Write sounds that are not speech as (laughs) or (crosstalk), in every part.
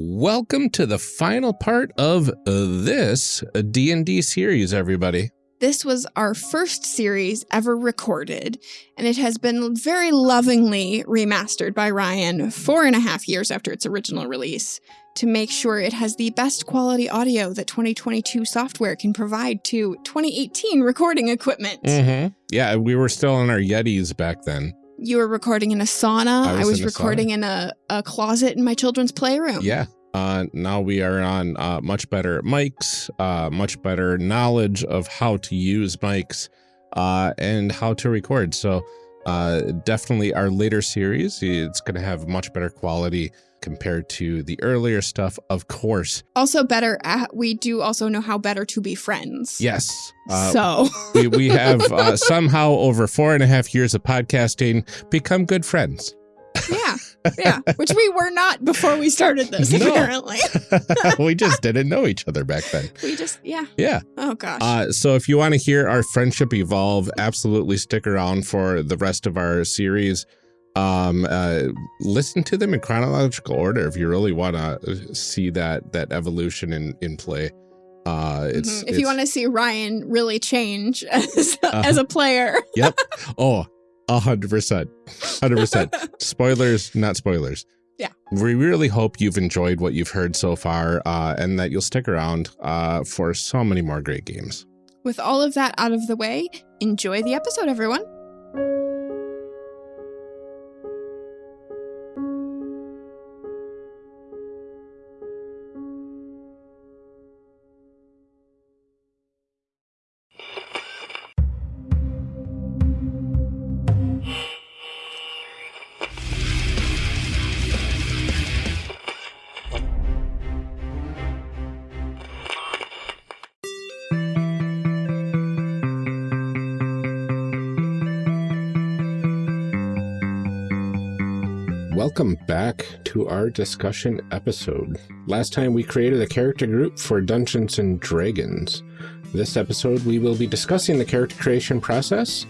Welcome to the final part of this D&D series, everybody. This was our first series ever recorded, and it has been very lovingly remastered by Ryan four and a half years after its original release to make sure it has the best quality audio that 2022 software can provide to 2018 recording equipment. Mm -hmm. Yeah, we were still in our Yetis back then. You were recording in a sauna. I was I was in recording in a, a closet in my children's playroom. Yeah. Uh, now we are on uh, much better mics, uh, much better knowledge of how to use mics uh, and how to record. So uh, definitely our later series, it's going to have much better quality compared to the earlier stuff, of course. Also better, at, we do also know how better to be friends. Yes. Uh, so (laughs) we, we have uh, somehow over four and a half years of podcasting become good friends. Yeah. (laughs) Yeah. Which we were not before we started this, No. apparently. (laughs) we just didn't know each other back then. we just, yeah. Yeah. Oh, gosh. Uh, so if you want to hear our friendship evolve, absolutely stick around for the rest of our series. Um, uh, listen to them in chronological order if you really want to see that that evolution in in play. Uh, it's Mhm. If you want to see Ryan really change (laughs) as, as a player. (laughs) Yep. Oh, a hundred percent, hundred percent. Spoilers, not spoilers. (laughs) Yeah. We really hope you've enjoyed what you've heard so far, uh, and that you'll stick around uh, for so many more great games. With all of that out of the way, enjoy the episode, everyone. To our discussion episode. Last time we created a character group for Dungeons and Dragons. This episode we will be discussing the character creation process.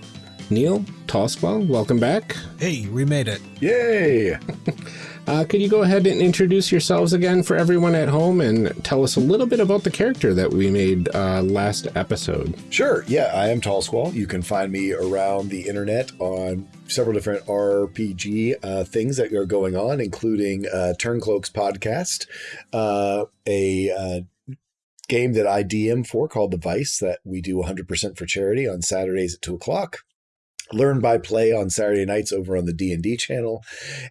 Neil, Tallsquall, welcome back. Hey, we made it. Yay! (laughs) Uh, could you go ahead and introduce yourselves again for everyone at home and tell us a little bit about the character that we made uh, last episode? Sure. Yeah, I am Tall Squall. You can find me around the internet on several different RPG uh, things that are going on, including uh, Turncloaks podcast, uh, a uh, game that I DM for called The Vice that we do 100% for charity on Saturdays at 2 o'clock. Learn by play on Saturday nights over on the D&D channel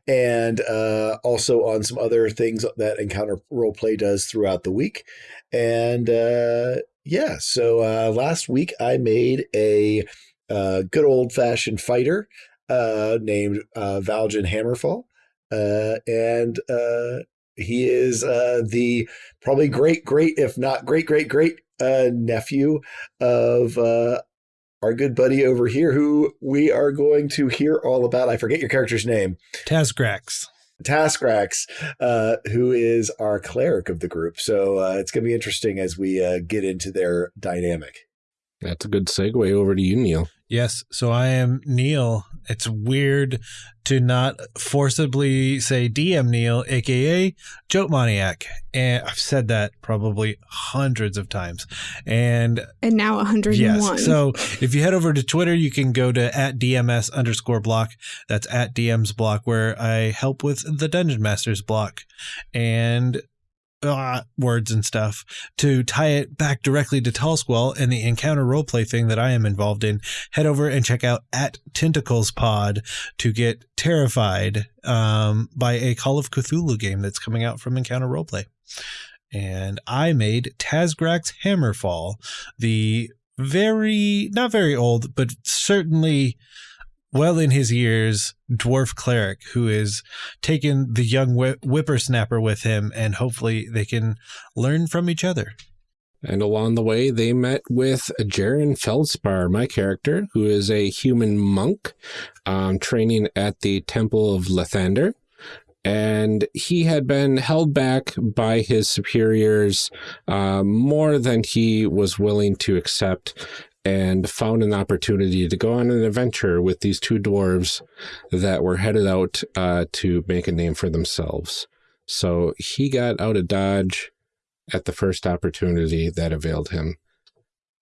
and uh, also on some other things that Encounter Roleplay does throughout the week. And uh, yeah, so uh, last week I made a uh, good old fashioned fighter uh, named uh, Valjan Hammerfall. Uh, and uh, he is uh, the probably great, great, if not great, great, great uh, nephew of uh, our good buddy over here, who we are going to hear all about. I forget your character's name. Tazgrax. Taskrax, uh, who is our cleric of the group. So uh, it's going to be interesting as we uh, get into their dynamic. That's a good segue over to you, Neil. Yes, so I am Neil. It's weird to not forcibly say DM Neil, aka Joke Maniac. And I've said that probably hundreds of times. And And now 101. Yes. So if you head over to Twitter, you can go to at DMS underscore block. That's at DM's block, where I help with the Dungeon Masters block and uh, words and stuff. To tie it back directly to Tallsquall and the encounter roleplay thing that I am involved in, head over and check out at Tentacles Pod to get terrified um, by a Call of Cthulhu game that's coming out from Encounter Roleplay. And I made Tazgrax Hammerfall, the very not very old, but certainly well in his years dwarf cleric who is taking the young whi- whippersnapper with him, and hopefully they can learn from each other. And along the way, they met with Jaren Feldspar, my character, who is a human monk um, training at the Temple of Lathander. And he had been held back by his superiors uh, more than he was willing to accept and found an opportunity to go on an adventure with these two dwarves that were headed out uh, to make a name for themselves. So he got out of Dodge at the first opportunity that availed him.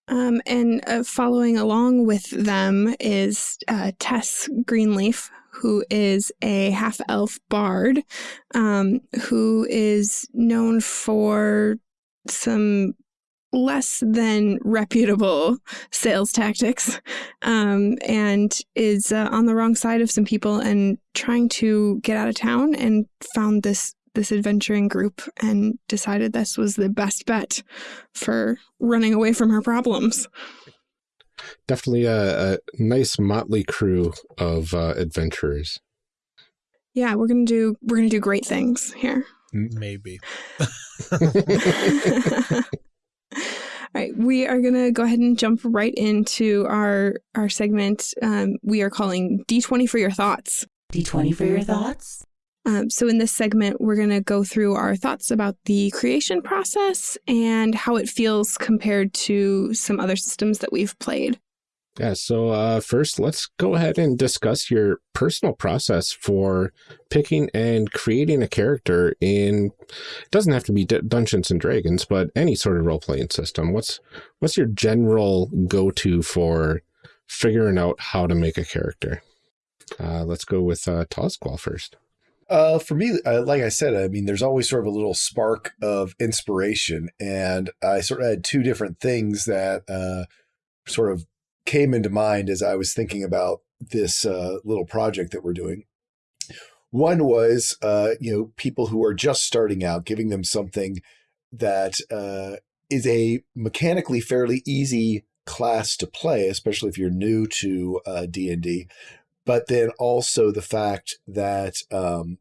Um, and uh, following along with them is uh, Tess Greenleaf, who is a half elf bard um, who is known for some less than reputable sales tactics um, and is uh, on the wrong side of some people and trying to get out of town and found this this adventuring group and decided this was the best bet for running away from her problems. Definitely a, a nice motley crew of uh, adventurers. Yeah, we're gonna do we're gonna do great things here. Maybe. (laughs) (laughs) (laughs) (laughs) All right, we are gonna go ahead and jump right into our our segment. Um, we are calling D20 for your thoughts. D20 for your thoughts. Um, so in this segment, we're gonna go through our thoughts about the creation process and how it feels compared to some other systems that we've played. Yeah, so uh, first, let's go ahead and discuss your personal process for picking and creating a character in, it doesn't have to be D Dungeons and Dragons, but any sort of role-playing system. What's, what's your general go-to for figuring out how to make a character? Uh, let's go with uh, Tallsquall first. Uh, for me, uh, like I said, I mean, there's always sort of a little spark of inspiration, and I sort of had two different things that uh, sort of came into mind as I was thinking about this uh, little project that we're doing. One was, uh, you know, people who are just starting out, giving them something that uh, is a mechanically fairly easy class to play, especially if you're new to uh, D&D. But then also the fact that um,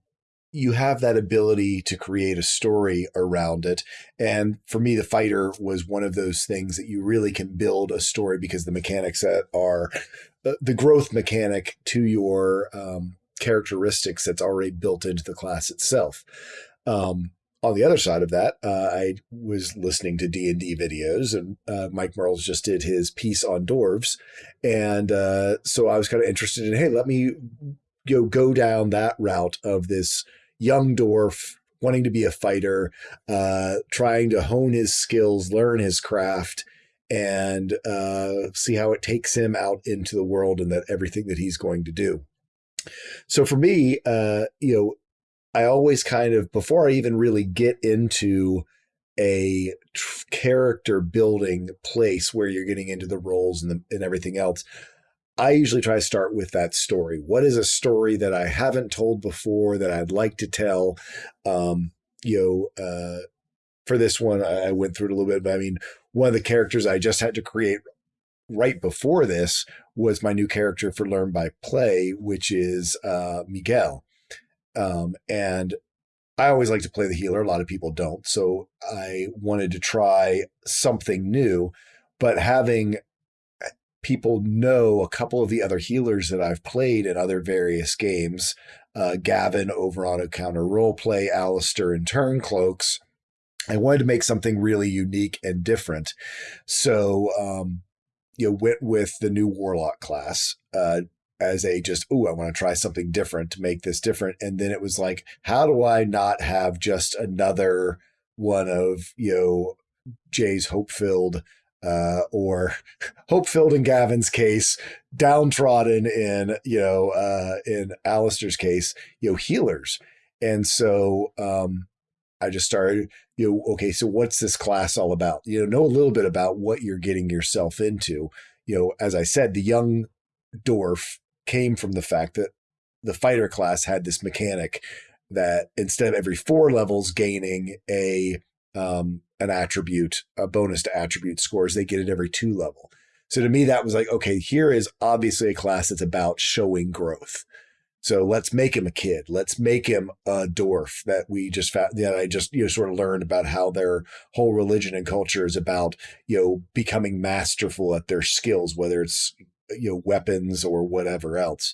you have that ability to create a story around it. And for me, the fighter was one of those things that you really can build a story because the mechanics that are uh, the growth mechanic to your um, characteristics that's already built into the class itself. Um, on the other side of that, uh, I was listening to D and D videos, and uh, Mike Mearls just did his piece on dwarves, and uh, so I was kind of interested in, hey, let me go go down that route of this young dwarf wanting to be a fighter, uh, trying to hone his skills, learn his craft, and uh, see how it takes him out into the world and that everything that he's going to do. So for me, uh, you know, I always kind of before I even really get into a character building place where you're getting into the roles and, the, and everything else, I usually try to start with that story. What is a story that I haven't told before that I'd like to tell? Um, you know, uh, for this one, I went through it a little bit, but I mean, one of the characters I just had to create right before this was my new character for Learn by Play, which is uh, Miguel. Um, and I always like to play the healer. A lot of people don't. So I wanted to try something new, but having people know a couple of the other healers that I've played in other various games. Uh, Gavin over on Encounter Roleplay, Alistair and Turncloaks. I wanted to make something really unique and different. So, um, you know, went with the new Warlock class uh, as a just, oh, I want to try something different to make this different. And then it was like, how do I not have just another one of, you know, Jay's hope filled uh, or (laughs) hope filled in Gavin's case, downtrodden in, you know, uh, in Alistair's case, you know, healers. And so um, I just started, you know, okay, so what's this class all about? You know, know a little bit about what you're getting yourself into. You know, as I said, the young dwarf came from the fact that the fighter class had this mechanic that instead of every four levels gaining a um, an attribute, a bonus to attribute scores. They get it every two level. So to me, that was like, okay, here is obviously a class that's about showing growth. So let's make him a kid. Let's make him a dwarf that we just found, that I just, you know, sort of learned about how their whole religion and culture is about, you know, becoming masterful at their skills, whether it's, you know, weapons or whatever else.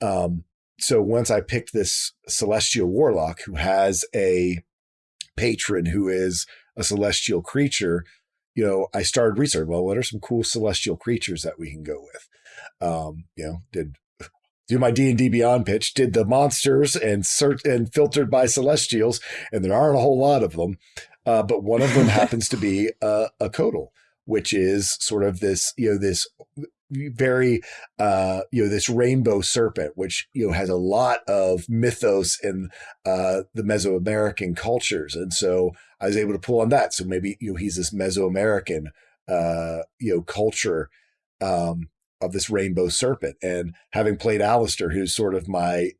Um, so once I picked this celestial warlock who has a patron who is a celestial creature, you know, I started researching, well, what are some cool celestial creatures that we can go with? Um, you know, did do my D&D Beyond pitch, did the monsters and search and filtered by celestials, and there aren't a whole lot of them. Uh, but one of them (laughs) happens to be uh, a Couatl, which is sort of this, you know, this very uh you know this rainbow serpent which you know has a lot of mythos in uh the mesoamerican cultures. And so i was able to pull on that. So maybe you know he's this mesoamerican uh you know culture um of this rainbow serpent. And having played Alistair who's sort of my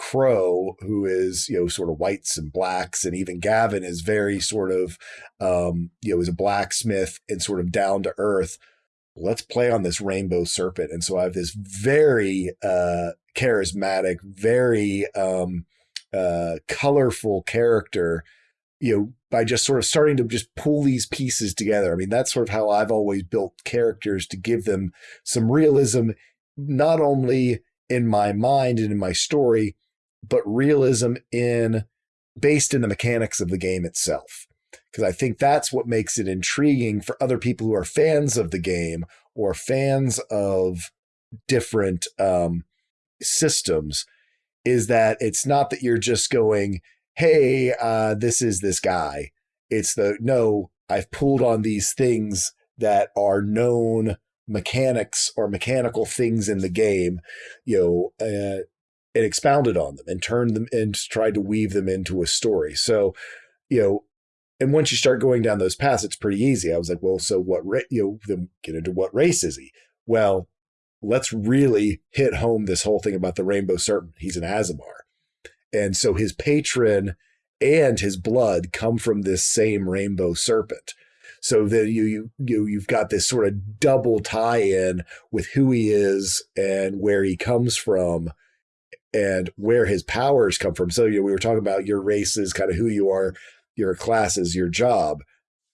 crow who is you know sort of whites and blacks and even gavin is very sort of um you know is a blacksmith and sort of down to earth let's play on this rainbow serpent. And so I have this very uh, charismatic, very um, uh, colorful character, you know, by just sort of starting to just pull these pieces together. I mean, that's sort of how I've always built characters to give them some realism, not only in my mind and in my story, but realism in based in the mechanics of the game itself because I think that's what makes it intriguing for other people who are fans of the game or fans of different um, systems is that it's not that you're just going, hey, uh, this is this guy. It's the no, I've pulled on these things that are known mechanics or mechanical things in the game, you know, uh, and expounded on them and turned them and tried to weave them into a story. So, you know, and once you start going down those paths, it's pretty easy. I was like, well, so what, ra- you know, then get into what race is he? Well, let's really hit home this whole thing about the rainbow serpent. He's an Aasimar. And so his patron and his blood come from this same rainbow serpent. So that you you you you've got this sort of double tie-in with who he is and where he comes from and where his powers come from. So you know, we were talking about your races, kind of who you are your class is your job,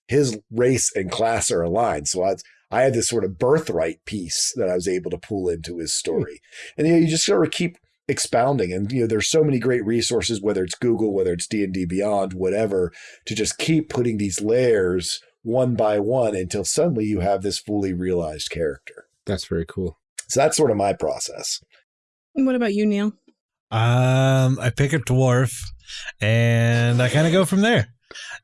his race and class are aligned. So I, I had this sort of birthright piece that I was able to pull into his hmm. story. And you, know, you just sort of keep expounding and you know there's so many great resources whether it's google whether it's d&d beyond whatever to just keep putting these layers one by one until suddenly you have this fully realized character that's very cool so that's sort of my process what about you neil um i pick a dwarf and i kind of go from there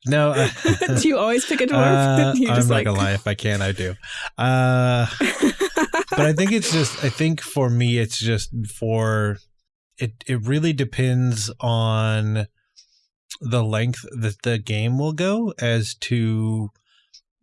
no. (laughs) Uh, do you always pick a dwarf? (laughs) Uh, (laughs) I'm not like... gonna lie. If I can, I do. Uh, but I think it's just. I think for me, it's just for. It it really depends on the length that the game will go as to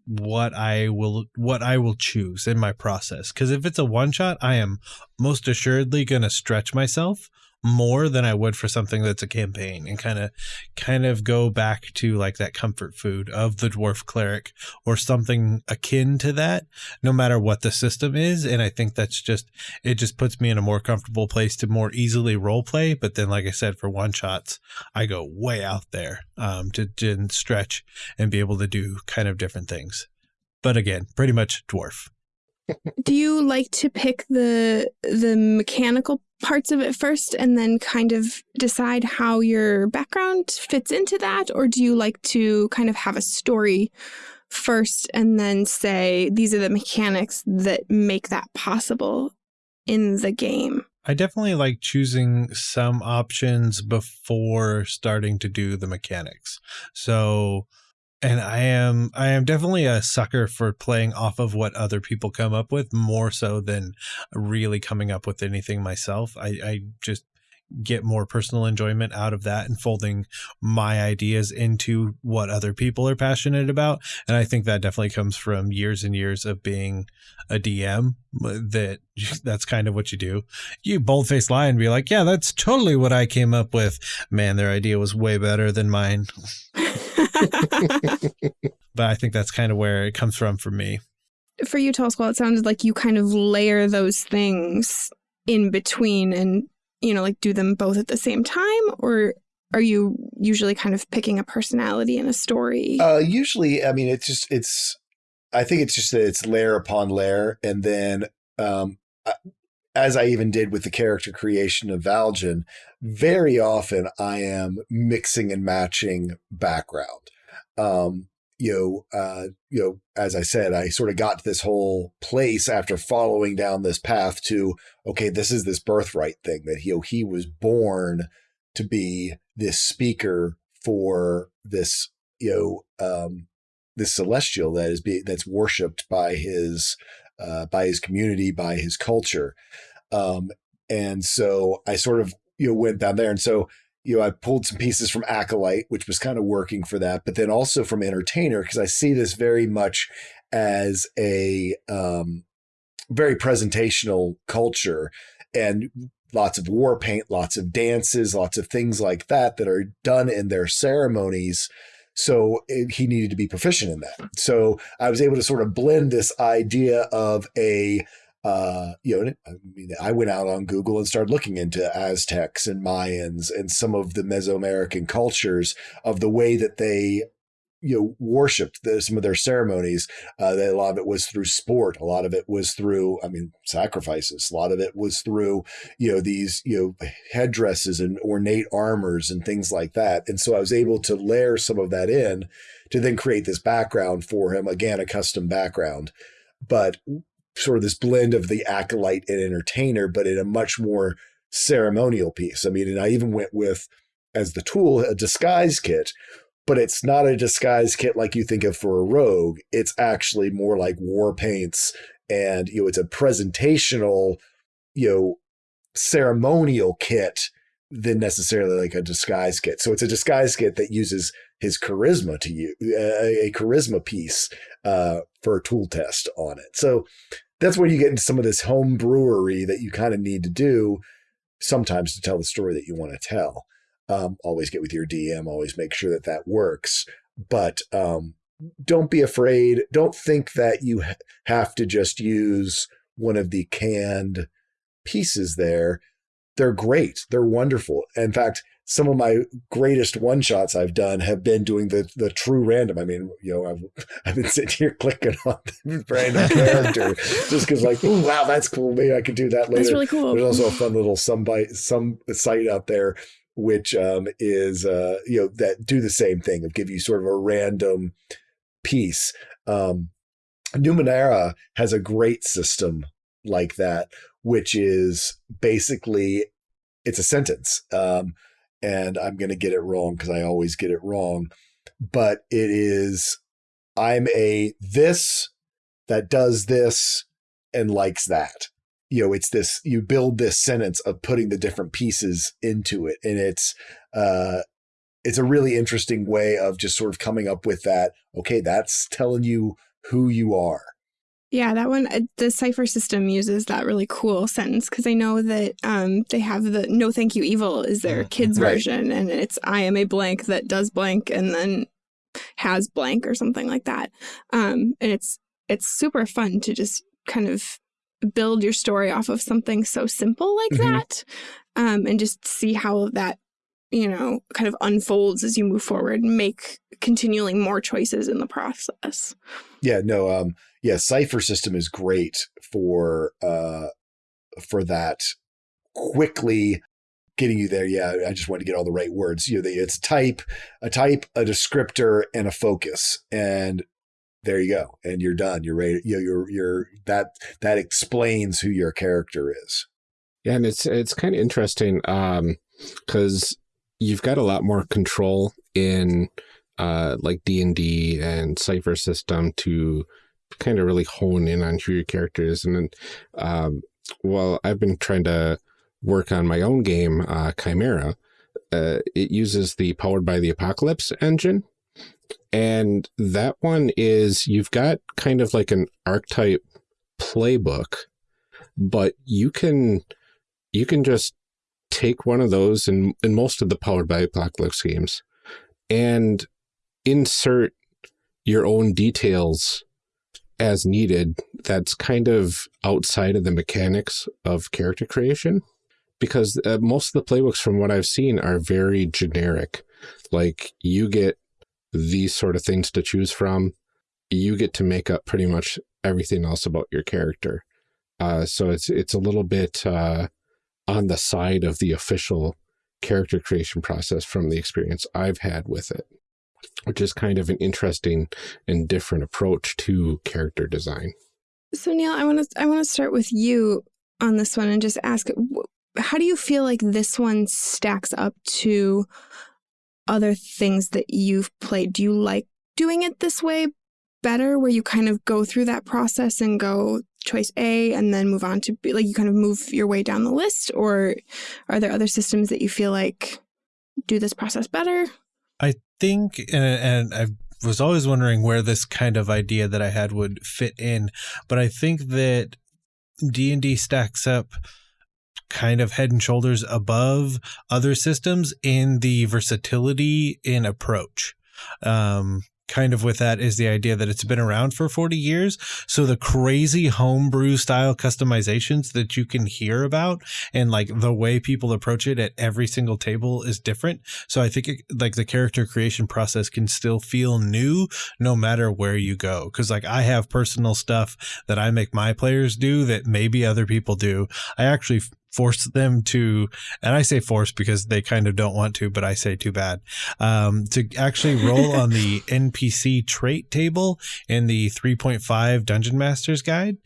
what I will what I will choose in my process. Because if it's a one shot, I am most assuredly going to stretch myself more than I would for something that's a campaign and kind of kind of go back to like that comfort food of the dwarf cleric or something akin to that no matter what the system is. And I think that's just it just puts me in a more comfortable place to more easily role play but then like I said for one shots I go way out there um to, to stretch and be able to do kind of different things. But again pretty much dwarf do you like to pick the the mechanical parts of it first and then kind of decide how your background fits into that or do you like to kind of have a story first and then say these are the mechanics that make that possible in the game I definitely like choosing some options before starting to do the mechanics. So and I am I am definitely a sucker for playing off of what other people come up with more so than really coming up with anything myself. I, I just get more personal enjoyment out of that and folding my ideas into what other people are passionate about. And I think that definitely comes from years and years of being a DM uh, that (laughs) that's kind of what you do. You boldface lie and be like, yeah, that's totally what I came up with. Man, their idea was way better than mine. (laughs) (laughs) but I think that's kind of where it comes from for me. For you, Tall Squall, it sounded like you kind of layer those things in between and, you know, like do them both at the same time? Or are you usually kind of picking a personality in a story? Uh, usually, I mean, it's just, it's, I think it's just that it's layer upon layer. And then, um, as I even did with the character creation of Valjan, very often I am mixing and matching background. Um, you know, uh, you know, as I said, I sort of got to this whole place after following down this path to, okay, this is this birthright thing that he, you know, he was born to be this speaker for this, you know, um, this celestial that is be, that's worshipped by his, uh, by his community, by his culture. Um, and so I sort of, you know, went down there. And so, you know, I pulled some pieces from Acolyte, which was kind of working for that, but then also from Entertainer, because I see this very much as a um, very presentational culture and lots of war paint, lots of dances, lots of things like that that are done in their ceremonies. So it, he needed to be proficient in that. So I was able to sort of blend this idea of a uh, you know, I mean, I went out on Google and started looking into Aztecs and Mayans and some of the Mesoamerican cultures of the way that they, you know, worshipped the, some of their ceremonies. Uh, that a lot of it was through sport. A lot of it was through, I mean, sacrifices. A lot of it was through, you know, these, you know, headdresses and ornate armors and things like that. And so I was able to layer some of that in to then create this background for him. Again, a custom background. But sort of this blend of the acolyte and entertainer, but in a much more ceremonial piece. I mean, and I even went with as the tool a disguise kit, but it's not a disguise kit like you think of for a rogue. It's actually more like war paints, and you know, it's a presentational, you know, ceremonial kit than necessarily like a disguise kit. So it's a disguise kit that uses his charisma to you, a, a charisma piece uh, for a tool test on it. So that's where you get into some of this home brewery that you kind of need to do sometimes to tell the story that you want to tell. Um, always get with your DM, always make sure that that works. But um, don't be afraid. Don't think that you ha- have to just use one of the canned pieces there. They're great. They're wonderful. In fact, some of my greatest one shots I've done have been doing the the true random. I mean, you know, I've (laughs) I've been sitting here (laughs) clicking on the (laughs) random character just because, like, oh wow, that's cool. Maybe I could do that later. That's really cool. There's also a fun little some bite some site out there which um, is uh, you know that do the same thing of give you sort of a random piece. Um, Numenera has a great system like that, which is basically it's a sentence. Um, and I'm going to get it wrong because I always get it wrong. But it is, I'm a this that does this and likes that. You know, it's this, you build this sentence of putting the different pieces into it. And it's, uh, it's a really interesting way of just sort of coming up with that. Okay, that's telling you who you are. Yeah, that one, uh, the Cypher system uses that really cool sentence because I know that um, they have the no thank you evil is their mm-hmm. kids right. version and it's I am a blank that does blank and then has blank or something like that. Um, and it's it's super fun to just kind of build your story off of something so simple like mm -hmm. that um, and just see how that you know, kind of unfolds as you move forward and make continually more choices in the process. Yeah, no, um, yeah, Cypher system is great for uh for that quickly getting you there. Yeah, I just want to get all the right words. You know, it's type, a type, a descriptor, and a focus. And there you go. And you're done. You're ready. You know, you're you're that that explains who your character is. Yeah, and it's it's kind of interesting um because you've got a lot more control in uh, like D&D and Cypher system to kind of really hone in on who your character is. And then, um, well, I've been trying to work on my own game, uh, Chimera. Uh, it uses the Powered by the Apocalypse engine. And that one is, you've got kind of like an archetype playbook, but you can, you can just take one of those in, in most of the Powered by Apocalypse games and insert your own details as needed that's kind of outside of the mechanics of character creation because uh, most of the playbooks from what I've seen are very generic. Like you get these sort of things to choose from. You get to make up pretty much everything else about your character. Uh, so it's it's a little bit uh, on the side of the official character creation process from the experience I've had with it. Which is kind of an interesting and different approach to character design. So Neil, I want to I want to start with you on this one and just ask how do you feel like this one stacks up to other things that you've played? Do you like doing it this way better where you kind of go through that process and go choice A and then move on to B, like you kind of move your way down the list or are there other systems that you feel like do this process better? Think and, and I was always wondering where this kind of idea that I had would fit in, but I think that D&D stacks up kind of head and shoulders above other systems in the versatility in approach. Um, kind of with that is the idea that it's been around for 40 years. So the crazy homebrew style customizations that you can hear about and like the way people approach it at every single table is different. So I think it, like the character creation process can still feel new no matter where you go. Cause like I have personal stuff that I make my players do that maybe other people do. I actually force them to, and I say force because they kind of don't want to, but I say too bad, um, to actually roll (laughs) on the NPC trait table in the 3.5 Dungeon Masters Guide.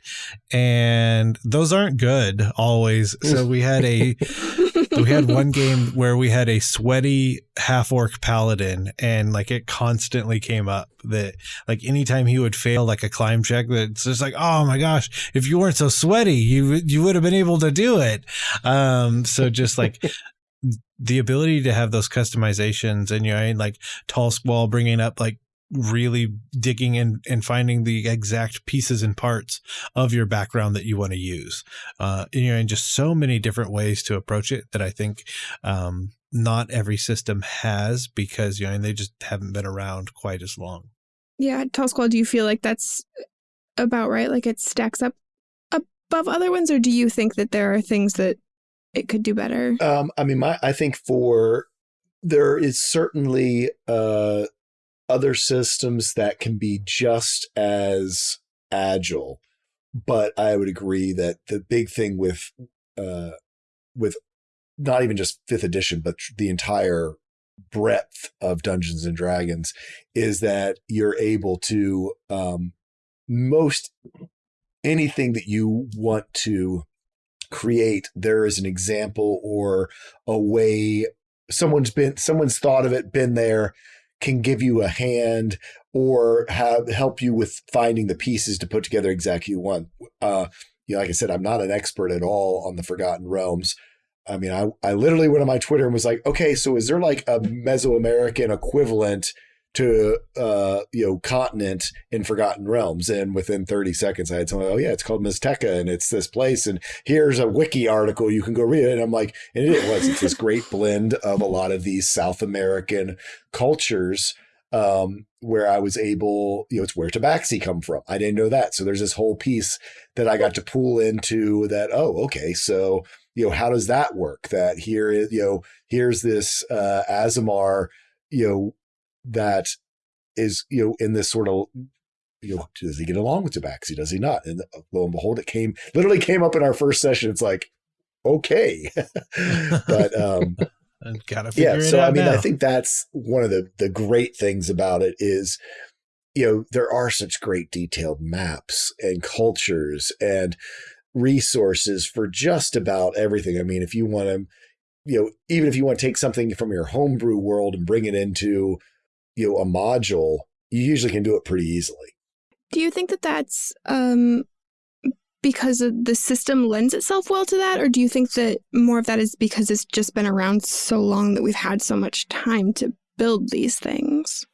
And those aren't good always. So we had a, (laughs) (laughs) we had one game where we had a sweaty half orc paladin and like it constantly came up that like anytime he would fail like a climb check that's just like oh my gosh if you weren't so sweaty you you would have been able to do it. Um so just like (laughs) the ability to have those customizations and you know like tall squall bringing up like really digging in and finding the exact pieces and parts of your background that you want to use. Uh, and, you know, and just so many different ways to approach it that I think um, not every system has because, you know, and they just haven't been around quite as long. Yeah. Tall Squall, do you feel like that's about right? Like it stacks up above other ones, or do you think that there are things that it could do better? Um, I mean, my, I think for there is certainly uh, other systems that can be just as agile. But I would agree that the big thing with uh, with not even just fifth edition, but the entire breadth of Dungeons and Dragons is that you're able to um, most anything that you want to create. There is an example or a way someone's been someone's thought of it, been there, can give you a hand or have help you with finding the pieces to put together exactly want. Uh, you know, like I said, I'm not an expert at all on the Forgotten Realms. I mean, I, I literally went on my Twitter and was like, okay, so is there like a Mesoamerican equivalent to uh, you know continent in Forgotten Realms, and within 30 seconds, I had someone, oh yeah, it's called Maztica, and it's this place, and here's a wiki article you can go read it. And I'm like, and it was it's this great blend of a lot of these South American cultures. Um, where I was able, you know, it's where Tabaxi come from. I didn't know that. So there's this whole piece that I got to pull into that. Oh, okay. So, you know, how does that work? That here is, you know, here's this, uh, Aasimar, you know, that is you know in this sort of you know does he get along with Tabaxi? Does he not? And uh, lo and behold, it came literally came up in our first session. It's like okay, (laughs) but um, (laughs) gotta yeah. so I mean, now. I think that's one of the the great things about it is you know there are such great detailed maps and cultures and resources for just about everything. I mean, if you want to, you know, even if you want to take something from your homebrew world and bring it into you know a module, you usually can do it pretty easily. Do you think that that's um, because the system lends itself well to that, or do you think that more of that is because it's just been around so long that we've had so much time to build these things?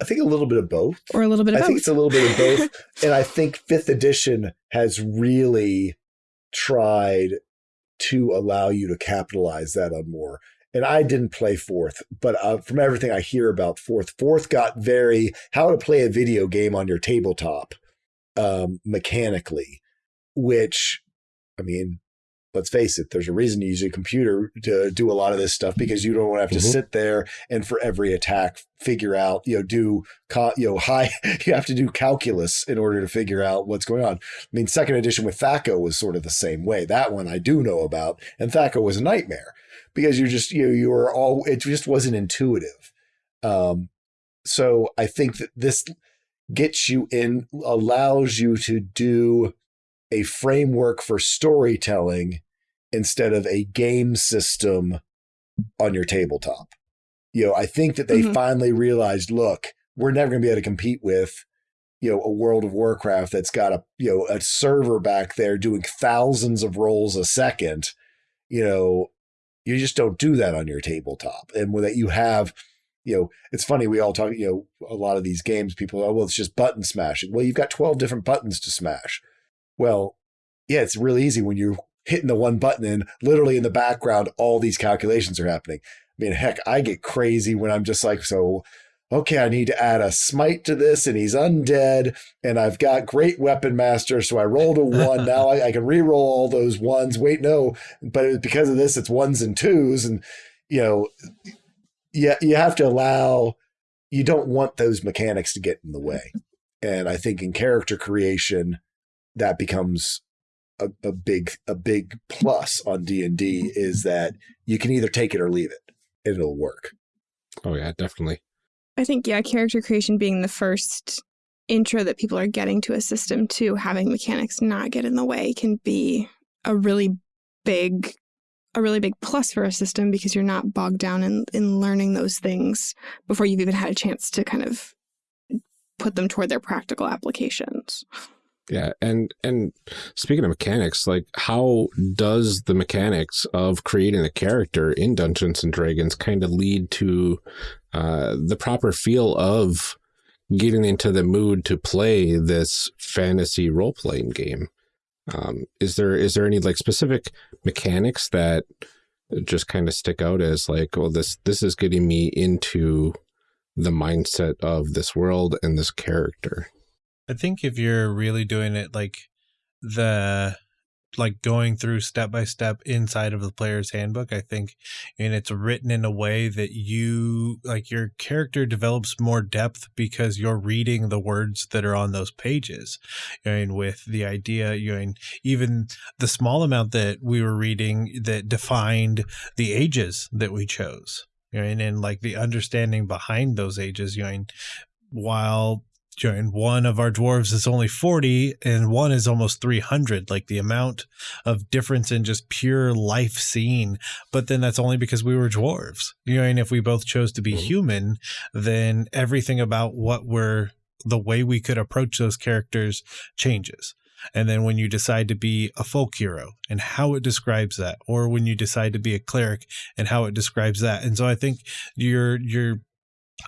I think a little bit of both, or a little bit of I both. think it's a little bit of both, (laughs) and I think fifth edition has really tried to allow you to capitalize that on more and I didn't play fourth, but uh, from everything I hear about fourth, fourth got very how to play a video game on your tabletop um, mechanically, which, I mean, let's face it, there's a reason you use a computer to do a lot of this stuff because you don't have to mm-hmm. sit there and for every attack figure out, you know, do, you know, (laughs) high, you have to do calculus in order to figure out what's going on. I mean, second edition with THAC0 was sort of the same way. That one I do know about, and THAC0 was a nightmare because you're just you know, you were all it just wasn't intuitive. Um, so I think that this gets you in, allows you to do a framework for storytelling instead of a game system on your tabletop. You know, I think that they Mhm. finally realized, look, we're never going to be able to compete with, you know, a World of Warcraft that's got a, you know, a server back there doing thousands of rolls a second. You know, you just don't do that on your tabletop. And when that you have, you know, it's funny, we all talk, you know, a lot of these games, people, oh, well, it's just button smashing. Well, you've got 12 different buttons to smash. Well, yeah, it's really easy when you're hitting the one button and literally in the background, all these calculations are happening. I mean, heck, I get crazy when I'm just like, so, okay, I need to add a smite to this and he's undead and I've got great weapon master. So I rolled a one. now I, I can re-roll all those ones. Wait, no, but because of this, it's ones and twos. And, you know, yeah, you have to allow, you don't want those mechanics to get in the way. And I think in character creation, that becomes a, a big a big plus on D and D is that you can either take it or leave it, and it'll work. Oh yeah, definitely. I think, yeah, character creation being the first intro that people are getting to a system to having mechanics not get in the way can be a really big a really big plus for a system because you're not bogged down in, in learning those things before you've even had a chance to kind of put them toward their practical applications. Yeah, and and speaking of mechanics, like how does the mechanics of creating a character in Dungeons and Dragons kind of lead to uh, the proper feel of getting into the mood to play this fantasy role playing game? Um, is there is there any like specific mechanics that just kind of stick out as like, well, this this is getting me into the mindset of this world and this character? I think if you're really doing it like the like going through step by step inside of the player's handbook, I think, and it's written in a way that you like your character develops more depth because you're reading the words that are on those pages. And with the idea, you know, and even the small amount that we were reading that defined the ages that we chose. You know, and, and like the understanding behind those ages, you know, while and one of our dwarves is only 40 and one is almost 300 like the amount of difference in just pure life seen but then that's only because we were dwarves you know and if we both chose to be Mhm. human then everything about what we're the way we could approach those characters changes. And then when you decide to be a folk hero and how it describes that or when you decide to be a cleric and how it describes that. And so i think you're you're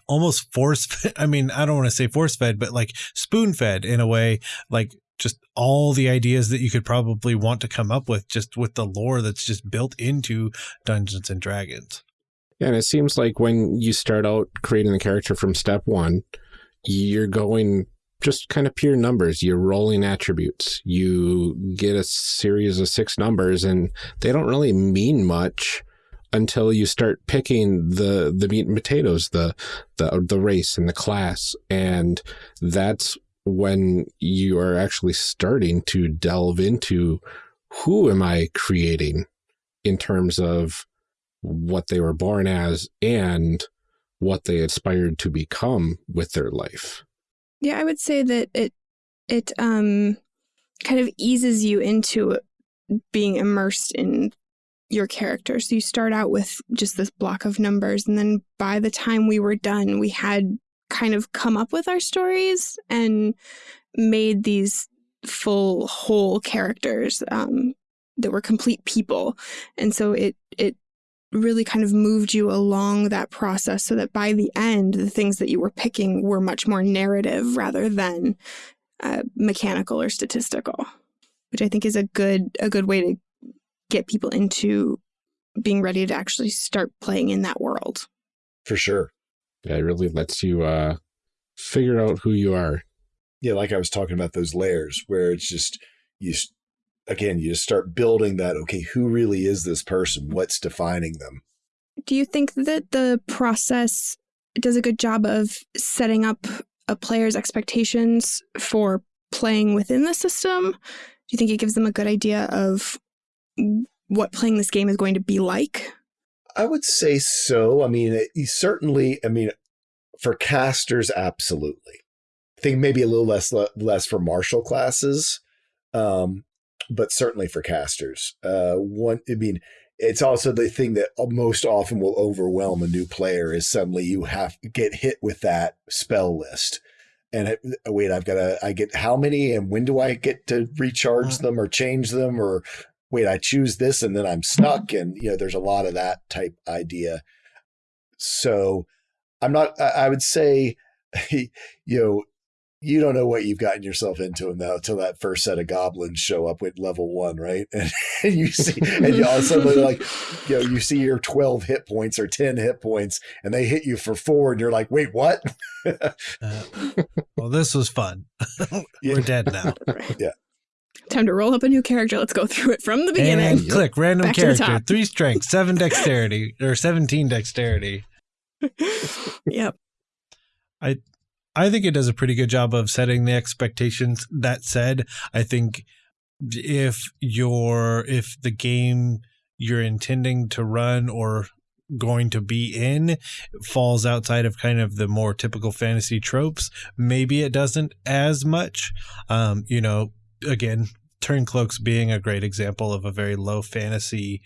almost force (laughs) fed. I mean, I don't want to say force fed, but like spoon fed in a way, like just all the ideas that you could probably want to come up with just with the lore that's just built into Dungeons and Dragons. Yeah, and it seems like when you start out creating the character from step one, you're going just kind of pure numbers. You're rolling attributes. You get a series of six numbers, and they don't really mean much until you start picking the the meat and potatoes, the the the race and the class, and that's when you are actually starting to delve into who am I creating in terms of what they were born as and what they aspired to become with their life. Yeah, I would say that it it um kind of eases you into being immersed in your character. So you start out with just this block of numbers and then by the time we were done, we had kind of come up with our stories and made these full whole characters um that were complete people. And so it it really kind of moved you along that process so that by the end, the things that you were picking were much more narrative rather than uh, mechanical or statistical, which I think is a good a good way to get people into being ready to actually start playing in that world. For sure. Yeah, it really lets you uh, figure out who you are. Yeah, like I was talking about those layers where it's just you again, you just start building that okay, who really is this person? What's defining them? Do you think that the process does a good job of setting up a player's expectations for playing within the system? Do you think it gives them a good idea of what playing this game is going to be like? I would say so. I mean, it, you certainly, I mean, for casters, absolutely. I think maybe a little less less for martial classes, um, but certainly for casters. Uh, one, I mean, it's also the thing that most often will overwhelm a new player is suddenly you have get hit with that spell list. And it, wait, I've got to, I get how many and when do I get to recharge them or change them or wait, I choose this and then I'm stuck. And, you know, there's a lot of that type idea. So I'm not, I would say, (laughs) you know, you don't know what you've gotten yourself into until that first set of goblins show up with level one, right? (laughs) And, and you see, and you all of a sudden like, (laughs) you know, you see your 12 hit points or 10 hit points and they hit you for four and you're like, wait, what? uh, well, this was fun. We're dead now. Yeah. Time to roll up a new character. Let's go through it from the beginning. And click random Back character, three strength, seven (laughs) dexterity, or 17 dexterity. yep. I I think it does a pretty good job of setting the expectations. That said, I think if you're if the game you're intending to run or going to be in falls outside of kind of the more typical fantasy tropes, maybe it doesn't as much. Um, you know, again, Turncloaks being a great example of a very low fantasy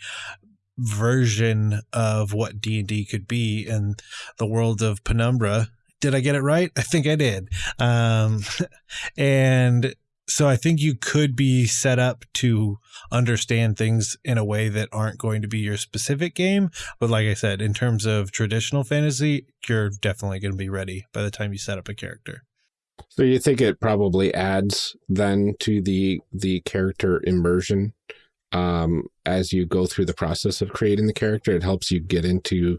version of what D&D could be in the world of Penumbra did I get it right? I think I did. Um, (laughs) and so I think you could be set up to understand things in a way that aren't going to be your specific game. But like I said, in terms of traditional fantasy, you're definitely going to be ready by the time you set up a character. So you think it probably adds then to the the character immersion um, as you go through the process of creating the character. It helps you get into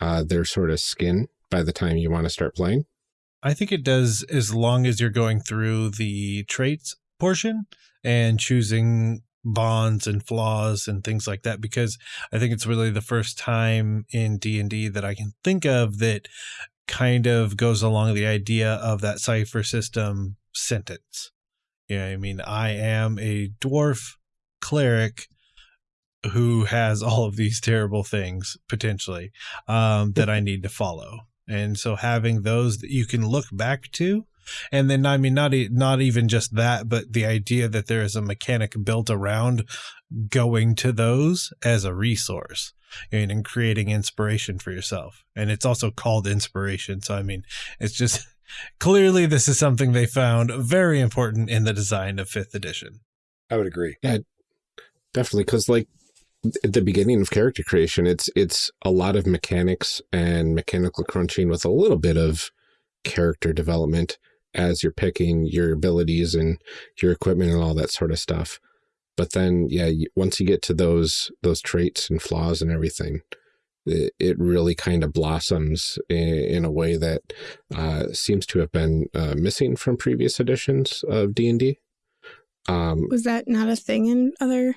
uh, their sort of skin by the time you want to start playing? I think it does as long as you're going through the traits portion and choosing bonds and flaws and things like that because I think it's really the first time in D&D that I can think of that kind of goes along the idea of that Cypher System sentence. You Yeah, I mean, I am a dwarf cleric who has all of these terrible things potentially um, (laughs) that I need to follow. And so having those that you can look back to, and then I mean not not even just that, but the idea that there is a mechanic built around going to those as a resource and, and creating inspiration for yourself. And it's also called inspiration. So I mean, it's just (laughs) clearly this is something they found very important in the design of fifth edition. I would agree. Yeah, definitely. Because like at the beginning of character creation, it's it's a lot of mechanics and mechanical crunching with a little bit of character development as you're picking your abilities and your equipment and all that sort of stuff. But then, yeah, once you get to those those traits and flaws and everything, it, it really kind of blossoms in, in a way that uh, seems to have been uh, missing from previous editions of D and D. Um, Was that not a thing in other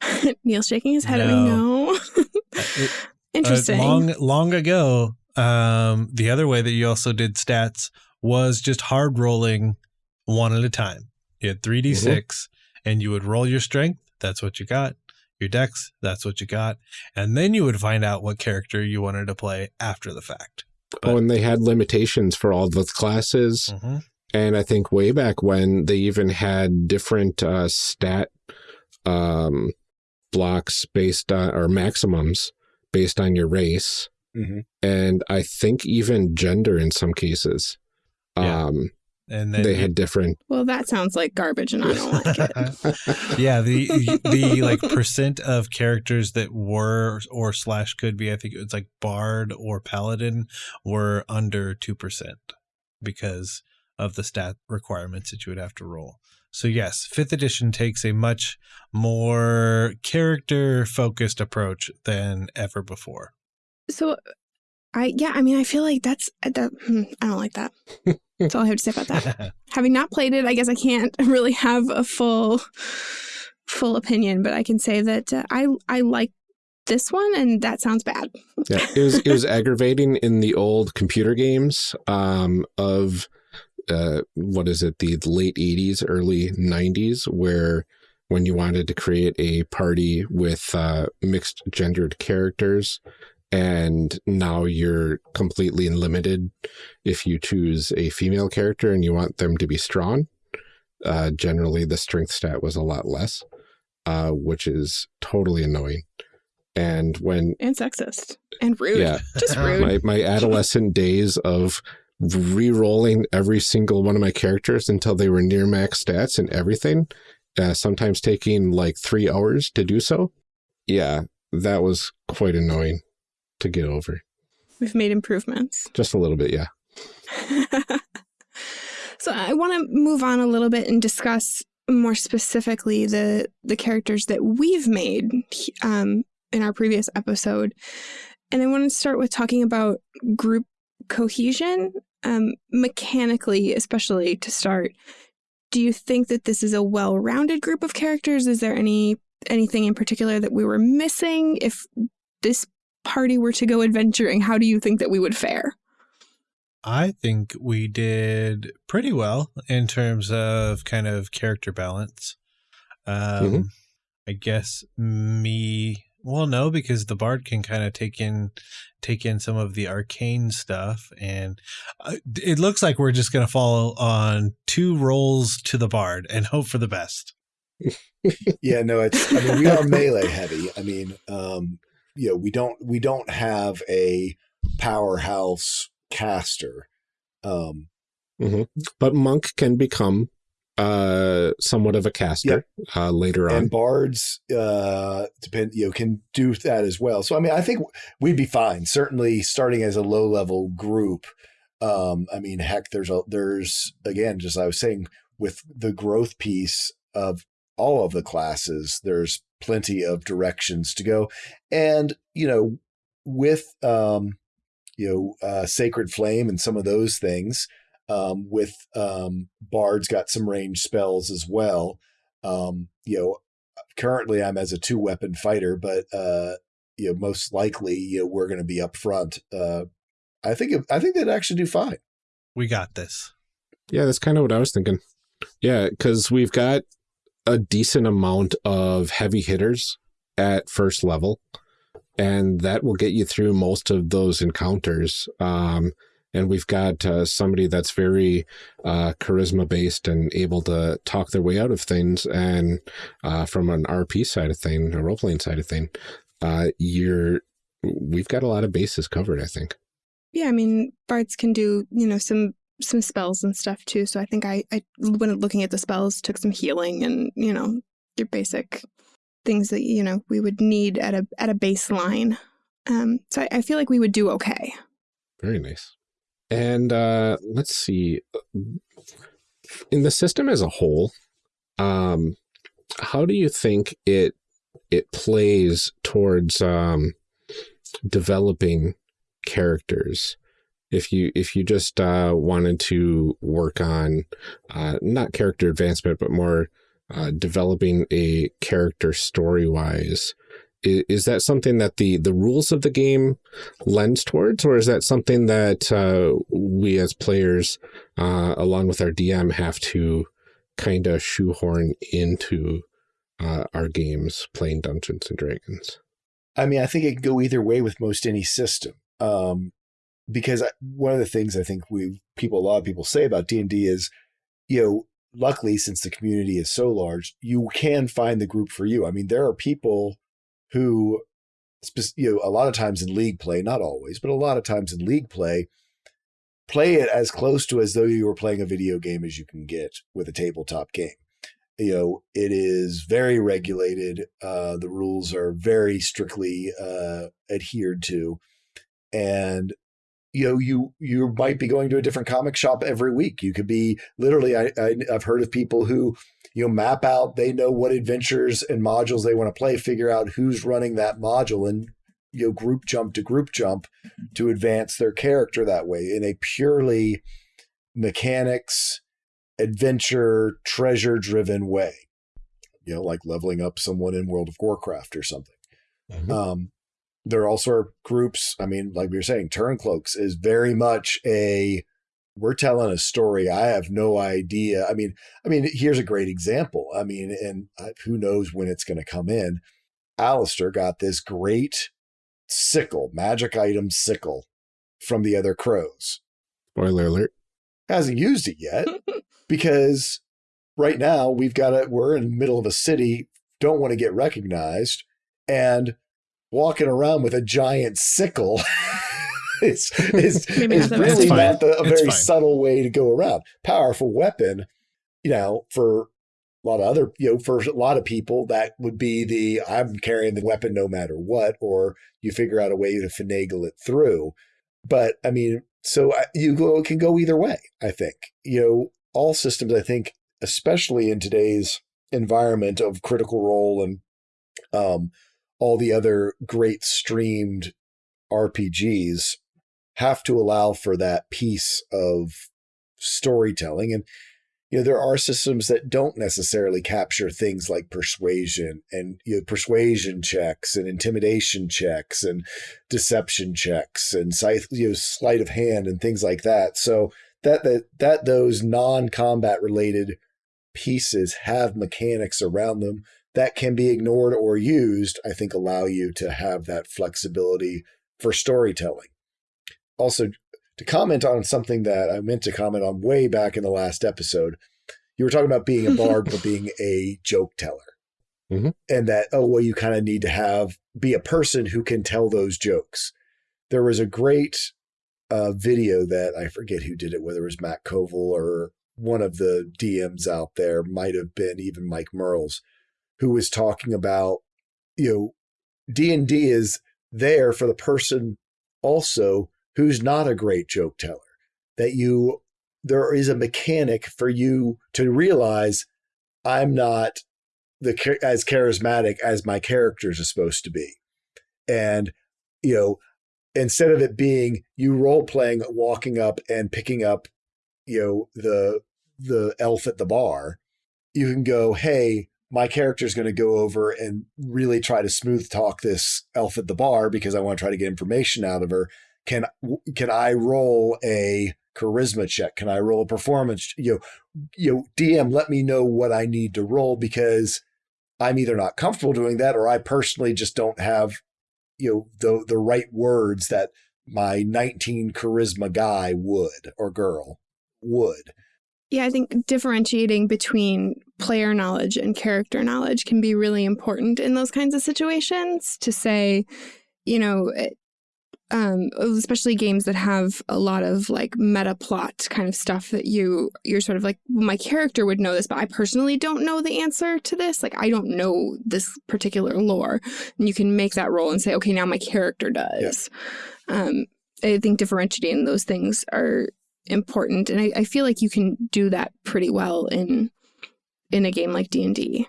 (laughs) Neil's shaking his head no. at me. No. Interesting. Uh, long, long ago, um, the other way that you also did stats was just hard rolling one at a time. You had 3d6 mm -hmm. And you would roll your strength. That's what you got. Your dex, that's what you got. And then you would find out what character you wanted to play after the fact. But, oh, and they had limitations for all the classes. Mm -hmm. And I think way back when they even had different uh, stat um, blocks based on or maximums based on your race mm -hmm. and I think even gender in some cases. Yeah. Um, and then they had different. Well, that sounds like garbage, and I don't like it. (laughs) yeah, the the like percent of characters that were or slash could be, I think it was like bard or paladin, were under two percent because of the stat requirements that you would have to roll. So yes, fifth edition takes a much more character focused approach than ever before. So I yeah, I mean I feel like that's uh, that hmm, I don't like that. That's all I have to say about that. (laughs) Having not played it, I guess I can't (laughs) really have a full full opinion, but I can say that uh, I I like this one and that sounds bad. yeah, it was it was aggravating in the old computer games um, of uh, what is it, the late 80s, early 90s, where when you wanted to create a party with uh, mixed gendered characters, and now you're completely limited if you choose a female character and you want them to be strong. Uh, generally, the strength stat was a lot less, uh, which is totally annoying. And when And sexist. And rude. Yeah. (laughs) Just (laughs) rude. my, my adolescent days of re-rolling every single one of my characters until they were near max stats and everything, uh, sometimes taking like three hours to do so. Yeah, that was quite annoying to get over. We've made improvements. Just a little bit, yeah. (laughs) so I want to move on a little bit and discuss more specifically the the characters that we've made um, in our previous episode, and I want to start with talking about group cohesion, um, mechanically, especially to start. Do you think that this is a well-rounded group of characters? Is there any anything in particular that we were missing? If this party were to go adventuring, how do you think that we would fare? I think we did pretty well in terms of kind of character balance. Um, Mhm. I guess me, well, no, because the bard can kind of take in take in some of the arcane stuff, and uh, it looks like we're just going to follow on two rolls to the bard and hope for the best. (laughs) yeah, no, it's. I mean, we are melee heavy. I mean, um, you know, we don't we don't have a powerhouse caster. Um, But Monk can become uh, somewhat of a caster uh, later on. and bards uh depend you know can do that as well so i mean i think we'd be fine certainly starting as a low level group um i mean heck there's a there's again just i was saying with the growth piece of all of the classes there's plenty of directions to go and you know with um you know uh sacred flame and some of those things um, with um, Bard's got some range spells as well. Um, you know, currently I'm as a two weapon fighter, but uh, you know, most likely you know, we're going to be up front. Uh, I think it, I think they'd actually do fine. We got this. Yeah, that's kind of what I was thinking. Yeah, because we've got a decent amount of heavy hitters at first level, and that will get you through most of those encounters. Um, and we've got uh, somebody that's very uh, charisma based and able to talk their way out of things. And uh, from an RP side of thing, a role playing side of thing, uh, you're we've got a lot of bases covered. I think. Yeah, I mean, bards can do, you know, some some spells and stuff too. So I think I, I when looking at the spells, took some healing and, you know, your basic things that, you know, we would need at a at a baseline. Um, so I, I feel like we would do okay. Very nice. And uh, let's see. In the system as a whole, um, how do you think it it plays towards um, developing characters? If you if you just uh, wanted to work on uh, not character advancement, but more uh, developing a character story wise, is, is that something that the the rules of the game lends towards, or is that something that uh, we as players, uh, along with our DM, have to kind of shoehorn into uh, our games playing Dungeons and Dragons? I mean, I think it can go either way with most any system. Um, because one of the things I think we people, a lot of people say about D and D is, you know, luckily since the community is so large, you can find the group for you. I mean, there are people who, you know, a lot of times in league play, not always, but a lot of times in league play, play it as close to as though you were playing a video game as you can get with a tabletop game you know it is very regulated uh the rules are very strictly uh adhered to and you know you you might be going to a different comic shop every week. You could be literally I, I i've heard of people who you know map out they know what adventures and modules they want to play figure out who's running that module and you know group jump to group jump to advance their character that way in a purely mechanics adventure treasure driven way. You know like leveling up someone in world of warcraft or something. Mhm. um there are also are groups i mean like we were saying turncloaks is very much a we're telling a story i have no idea i mean i mean here's a great example i mean and uh, who knows when it's going to come in Alistair got this great sickle, magic item sickle from the other crows. Spoiler alert. Hasn't used it yet (laughs) because right now we've got it. We're in the middle of a city, don't want to get recognized, and walking around with a giant sickle is is, is really best. not the, a It's very fine. subtle way to go around. Powerful weapon, you know, for a lot of other, you know, for a lot of people, that would be the I'm carrying the weapon no matter what, or you figure out a way to finagle it through. But I mean, so you go can go either way. I think you know all systems. I think, especially in today's environment of Critical Role and um, all the other great streamed RPGs, have to allow for that piece of storytelling. And you know there are systems that don't necessarily capture things like persuasion and you know persuasion checks and intimidation checks and deception checks and you know sleight of hand and things like that. So that that that those non-combat related pieces have mechanics around them that can be ignored or used i think allow you to have that flexibility for storytelling also to comment on something that I meant to comment on way back in the last episode. You were talking about being a (laughs) bard but being a joke teller. Mhm. And that, oh, well, you kind of need to have, be a person who can tell those jokes. There was a great uh, video that I forget who did it, whether it was Matt Colville or one of the DMs out there, might have been even Mike Mearls, who was talking about, you know, D&D is there for the person also who's not a great joke teller. That you, there is a mechanic for you to realize I'm not the as charismatic as my characters are supposed to be, and you know, instead of it being you role playing, walking up and picking up, you know, the the elf at the bar, you can go, hey. My character is going to go over and really try to smooth talk this elf at the bar because I want to try to get information out of her can can I roll a charisma check? Can I roll a performance? You know, you know, DM, let me know what I need to roll because I'm either not comfortable doing that or I personally just don't have you know the the right words that my 19 charisma guy would or girl would. Yeah, I think differentiating between player knowledge and character knowledge can be really important in those kinds of situations to say, you know, um, especially games that have a lot of like meta plot kind of stuff that you you're sort of like well, my character would know this but i personally don't know the answer to this. Like i don't know this particular lore. And you can make that roll and say okay now my character does. Um, i think differentiating those things are important and I, I feel like you can do that pretty well in in a game like d&d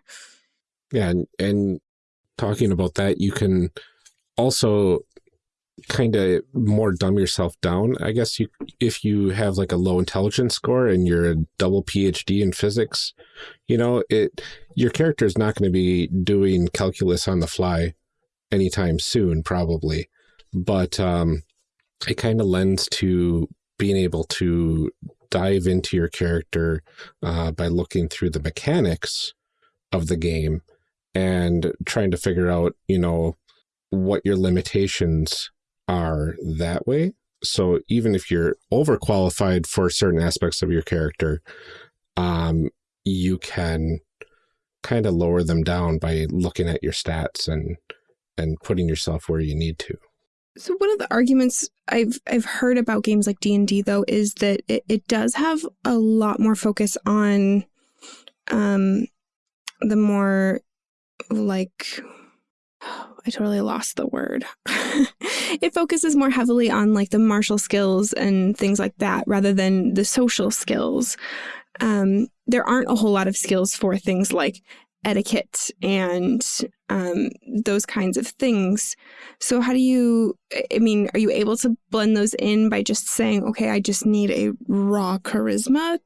Yeah, and, and talking about that, you can also kind of more dumb yourself down. I guess you if you have like a low intelligence score and you're a double PhD in physics, you know, it your character is not going to be doing calculus on the fly anytime soon, probably. But um, it kind of lends to being able to dive into your character uh, by looking through the mechanics of the game and trying to figure out, you know, what your limitations are that way. So even if you're overqualified for certain aspects of your character, um, you can kind of lower them down by looking at your stats and and putting yourself where you need to. So one of the arguments I've I've heard about games like D and D though is that it, it does have a lot more focus on um the more like I totally lost the word. (laughs) it focuses more heavily on like the martial skills and things like that rather than the social skills. Um, there aren't a whole lot of skills for things like etiquette and um, those kinds of things. So, how do you, I mean, are you able to blend those in by just saying, okay, I just need a raw charisma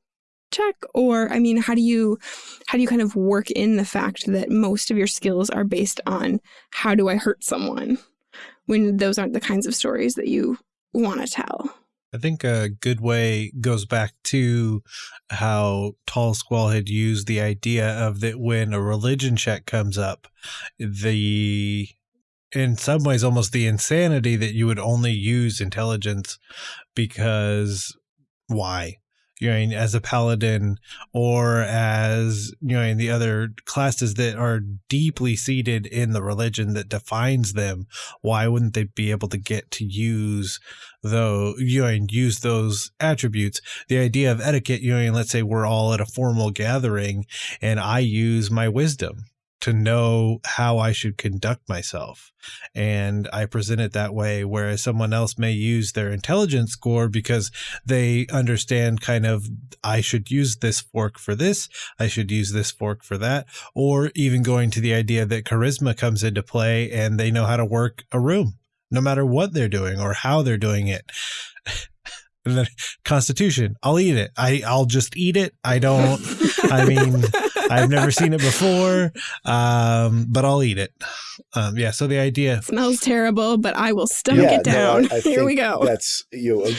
check? Or, I mean, how do you, how do you kind of work in the fact that most of your skills are based on how do I hurt someone when those aren't the kinds of stories that you want to tell? I think a good way goes back to how Tallsquall had used the idea of that when a religion check comes up, the in some ways almost the insanity that you would only use intelligence because why? You know, as a paladin or as you know, in the other classes that are deeply seated in the religion that defines them, why wouldn't they be able to get to use though you know use those attributes? The idea of etiquette, you know, let's say we're all at a formal gathering and I use my wisdom to know how I should conduct myself. And I present it that way, whereas someone else may use their intelligence score because they understand kind of, I should use this fork for this, I should use this fork for that, or even going to the idea that charisma comes into play and they know how to work a room, no matter what they're doing or how they're doing it. (laughs) and then constitution i'll eat it i i'll just eat it i don't i mean I've never seen it before, um, but I'll eat it. Um, yeah. So the idea smells terrible, but I will stomach yeah, it down. No, I, I (laughs) Here we go. That's you know,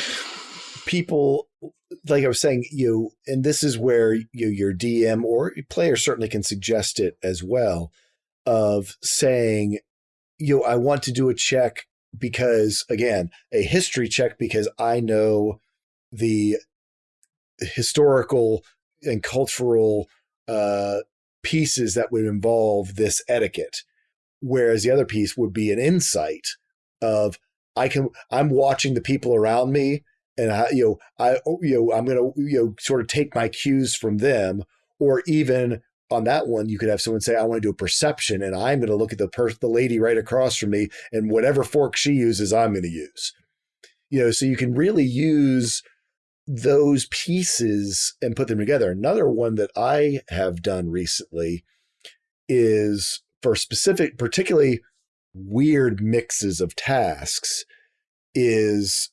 people like I was saying, you know, and this is where you know, your DM or player certainly can suggest it as well of saying, you know, I want to do a check because again, a history check because I know the historical and cultural uh, pieces that would involve this etiquette, whereas the other piece would be an insight of I can I'm watching the people around me, and I, you know I you know I'm gonna you know sort of take my cues from them, or even on that one, you could have someone say, I want to do a perception and I'm to look at the per- the lady right across from me and whatever fork she uses, I'm to use. You know, so you can really use those pieces and put them together. Another one that I have done recently is for specific, particularly weird mixes of tasks, is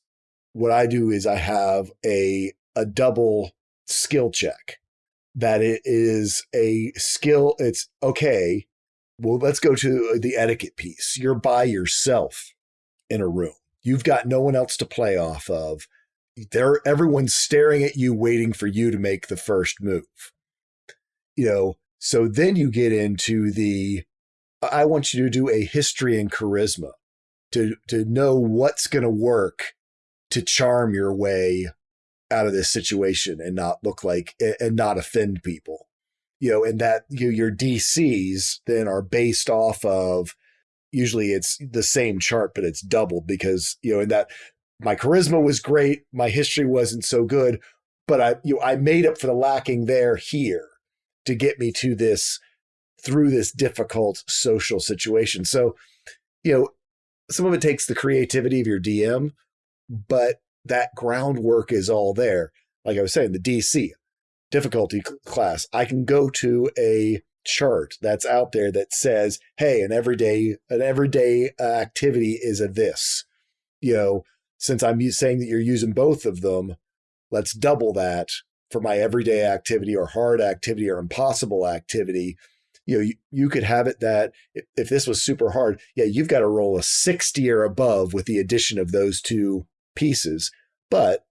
what I do is I have a a double skill check that it is a skill. It's okay. Well, let's go to the etiquette piece. You're by yourself in a room. You've got no one else to play off of there everyone's staring at you waiting for you to make the first move. You know so then you get into the i want you to do a history and charisma to to know what's going to work to charm your way out of this situation and not look like and not offend people. You know and that you your dcs then are based off of usually it's the same chart but it's doubled because you know in that my charisma was great. My history wasn't so good, but I you know, I made up for the lacking there here to get me to this through this difficult social situation. So, you know, some of it takes the creativity of your DM, but that groundwork is all there. Like I was saying, the DC difficulty class, I can go to a chart that's out there that says, "Hey, an everyday an everyday uh, activity is a this." You know, since I'm saying that you're using both of them, let's double that for my everyday activity or hard activity or impossible activity. You know, you, you could have it that if, if this was super hard, yeah, you've got to roll a 60 or above with the addition of those two pieces. But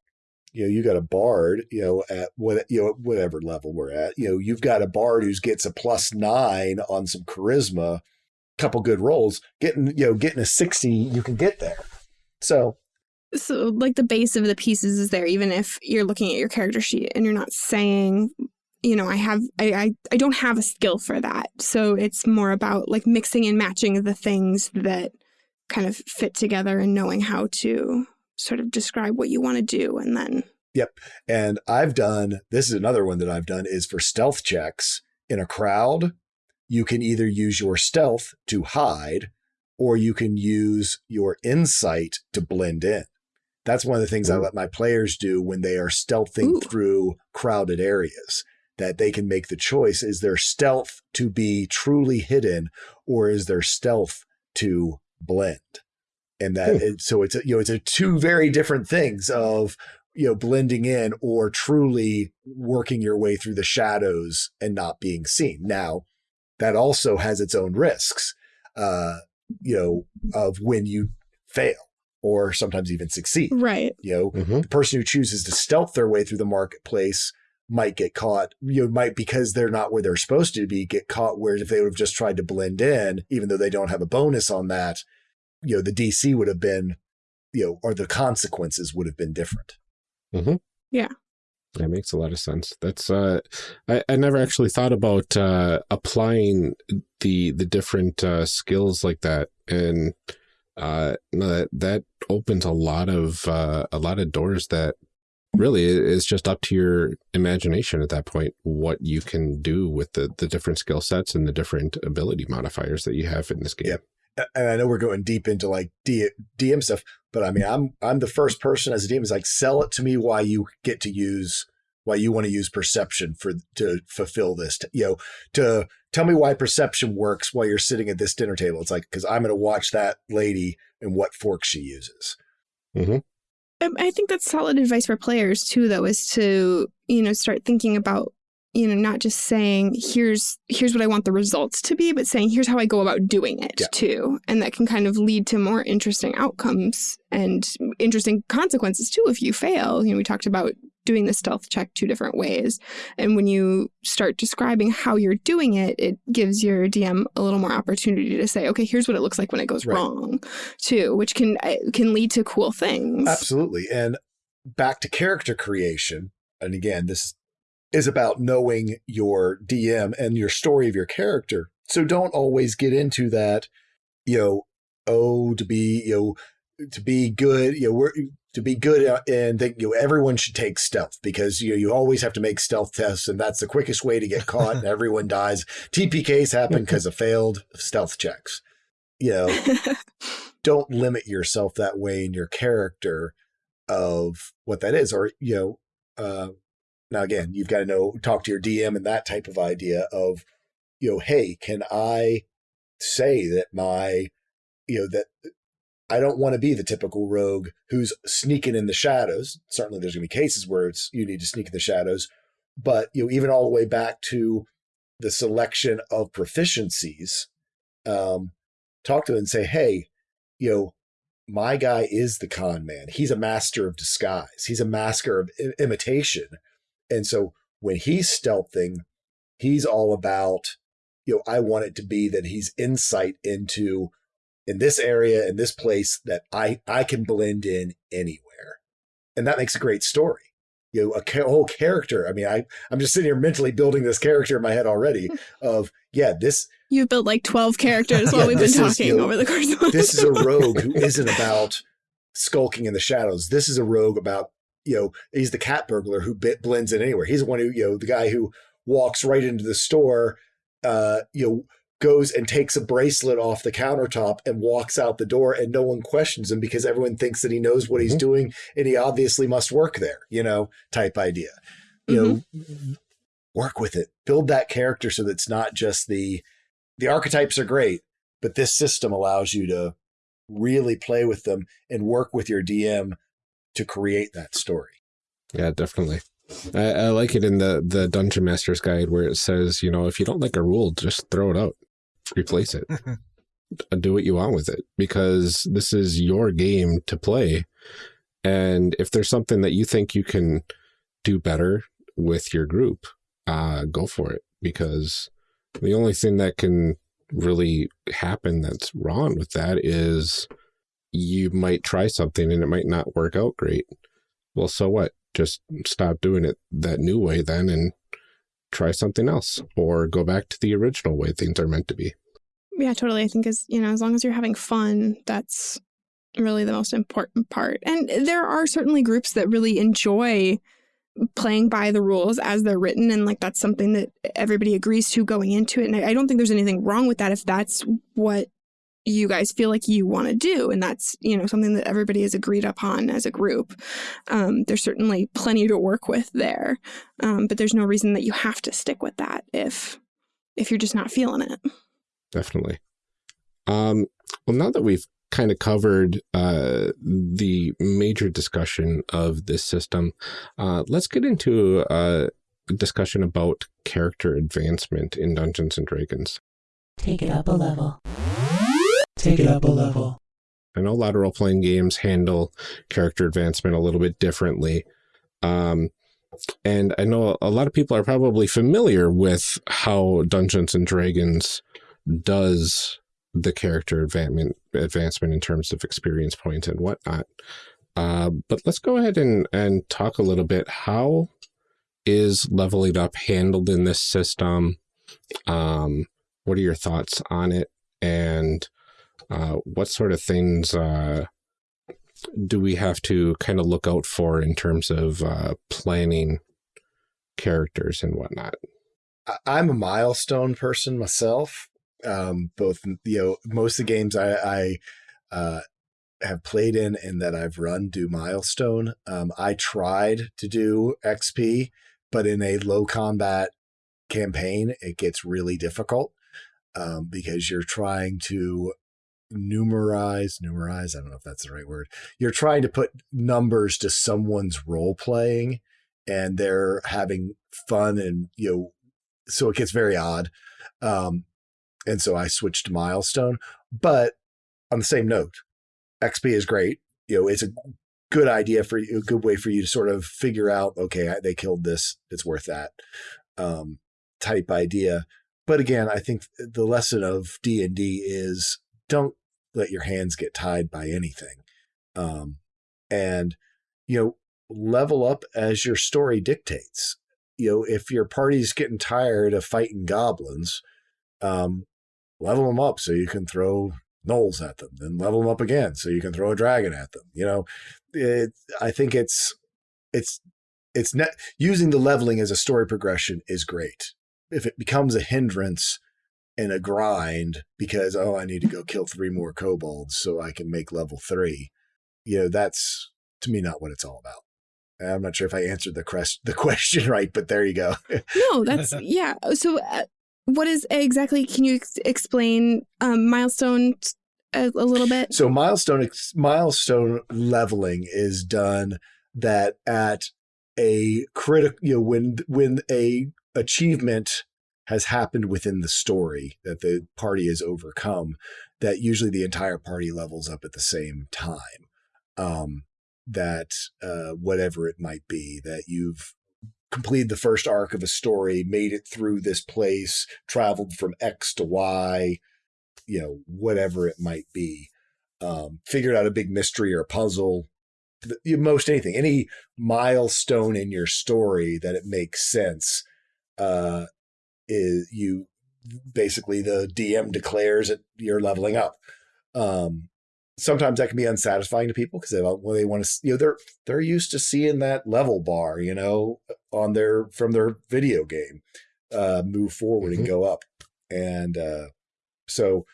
you know, you got a bard, you know, at what you know, whatever level we're at, you know, you've got a bard who gets a plus nine on some charisma, couple good rolls, getting, you know, getting a 60, you can get there. So so like the base of the pieces is there even if you're looking at your character sheet and you're not saying you know i have I, I i don't have a skill for that. So it's more about like mixing and matching the things that kind of fit together and knowing how to sort of describe what you want to do and then yep. And i've done this is another one that i've done is for stealth checks in a crowd you can either use your stealth to hide or you can use your insight to blend in that's one of the things Ooh. I let my players do when they are stealthing Ooh. through crowded areas. That they can make the choice: is their stealth to be truly hidden, or is their stealth to blend? And that it, so it's a, you know it's a two very different things of you know blending in or truly working your way through the shadows and not being seen. Now that also has its own risks, uh, you know, of when you fail or sometimes even succeed. Right. You know, mm-hmm. the person who chooses to stealth their way through the marketplace might get caught, you know, might because they're not where they're supposed to be, get caught. Whereas if they would have just tried to blend in, even though they don't have a bonus on that, you know, the DC would have been, you know, or the consequences would have been different. Yeah. That makes a lot of sense. That's uh, I, I never actually thought about uh, applying the the different uh, skills like that, and uh, no, that that opens a lot of uh, a lot of doors that really is just up to your imagination at that point what you can do with the the different skill sets and the different ability modifiers that you have in this game. Yep. And I know we're going deep into like D, DM stuff, but I mean, I'm I'm the first person as a DM is like, sell it to me why you get to use why you want to use perception for to fulfill this. To, you know, to tell me why perception works while you're sitting at this dinner table. It's like because I'm going to watch that lady and what fork she uses. Um, I think that's solid advice for players too, though, is to you know start thinking about you know not just saying here's here's what I want the results to be, but saying here's how I go about doing it Yeah. too, and that can kind of lead to more interesting outcomes and interesting consequences too if you fail. You know, we talked about doing the stealth check two different ways, and when you start describing how you're doing it, it gives your DM a little more opportunity to say, okay, here's what it looks like when it goes Right. wrong, too, which can uh, can lead to cool things. Absolutely. And back to character creation. And again, this is about knowing your DM and your story of your character. So don't always get into that, you know, oh, to be, you know, to be good, you know, we're, to be good and think, you know, everyone should take stealth because, you know, you always have to make stealth tests and that's the quickest way to get caught and everyone dies. TPKs happen because of failed stealth checks. You know, (laughs) don't limit yourself that way in your character of what that is or you know uh now again you've got to know talk to your dm and that type of idea of you know hey can i say that my you know that i don't want to be the typical rogue who's sneaking in the shadows certainly there's going to be cases where it's you need to sneak in the shadows but you know even all the way back to the selection of proficiencies um talk to them and say hey you know my guy is the con man. He's a master of disguise. He's a master of I- imitation. And so when he's stealthing, he's all about, you know, I want it to be that he's insight into in this area, in this place that I, I can blend in anywhere. And that makes a great story. You know, a ca- whole character. I mean, I, I'm just sitting here mentally building this character in my head already (laughs) of, yeah, this, You've built like 12 characters while Yeah, we've been this is, talking you know, over the course of this is a (laughs) rogue who isn't about skulking in the shadows. This is a rogue about, you know, he's the cat burglar who bit, blends in anywhere. He's the one who, you know, the guy who walks right into the store, uh, you know, goes and takes a bracelet off the countertop and walks out the door and no one questions him because everyone thinks that he knows what he's Mhm. doing and he obviously must work there, you know, type idea. You know, work with it. Build that character so that it's not just the the archetypes are great, but this system allows you to really play with them and work with your DM to create that story. Yeah, definitely. I, I like it in the the Dungeon Master's Guide where it says, you know, if you don't like a rule, just throw it out, replace it, (laughs) do what you want with it because this is your game to play. And if there's something that you think you can do better with your group, uh, go for it because the only thing that can really happen that's wrong with that is you might try something and it might not work out great. Well, so what? Just stop doing it that new way then and try something else or go back to the original way things are meant to be. Yeah, totally. I think as you know, as long as you're having fun, that's really the most important part. And there are certainly groups that really enjoy playing by the rules as they're written and like that's something that everybody agrees to going into it and I I don't think there's anything wrong with that if that's what you guys feel like you want to do and that's you know something that everybody has agreed upon as a group um, there's certainly plenty to work with there um, but there's no reason that you have to stick with that if if you're just not feeling it Definitely. Um, well, now that we've kind of covered uh, the major discussion of this system, uh, let's get into a discussion about character advancement in Dungeons and Dragons. Take it up a level. Take it up a level. I know a lot of role playing games handle character advancement a little bit differently. Um, and I know a lot of people are probably familiar with how Dungeons and Dragons does the character advancement advancement in terms of experience points and whatnot. Uh, but let's go ahead and and talk a little bit. How is leveling up handled in this system? Um, what are your thoughts on it? And uh, what sort of things uh, do we have to kind of look out for in terms of uh, planning characters and whatnot? I'm a milestone person myself. Um, both, you know, most of the games I, I uh, have played in and that I've run do milestone. Um, I tried to do XP, but in a low combat campaign, it gets really difficult um, because you're trying to numerize, numerize. I don't know if that's the right word. You're trying to put numbers to someone's role playing and they're having fun and, you know, so it gets very odd. Um, and so I switched to milestone, but on the same note, XP is great. You know, it's a good idea for you, a good way for you to sort of figure out, okay, they killed this. It's worth that um, type idea. But again, I think the lesson of D and D is don't let your hands get tied by anything. Um, and, you know, level up as your story dictates. You know, if your party's getting tired of fighting goblins, um, level them up so you can throw gnolls at them, then level them up again so you can throw a dragon at them. You know, it, I think it's it's it's using the leveling as a story progression is great. If it becomes a hindrance and a grind because oh I need to go kill three more kobolds so I can make level three, you know that's to me not what it's all about. I'm not sure if I answered the quest the (laughs) question right, but there you go. (laughs) no, that's yeah. So uh, what is exactly? Can you ex explain um, milestone a, a, little bit? So milestone milestone leveling is done that at a critical, you know, when when a achievement has happened within the story that the party has overcome, that usually the entire party levels up at the same time. Um, that uh, whatever it might be, that you've completed the first arc of a story, made it through this place, traveled from X to Y, you know, whatever it might be, um, figured out a big mystery or puzzle, most anything, any milestone in your story that it makes sense, uh, is you basically the DM declares that you're leveling up. Um, sometimes that can be unsatisfying to people because they, well, they want to, you know, they're they're used to seeing that level bar, you know, on their from their video game, uh, move forward mm-hmm. and go up, and uh, so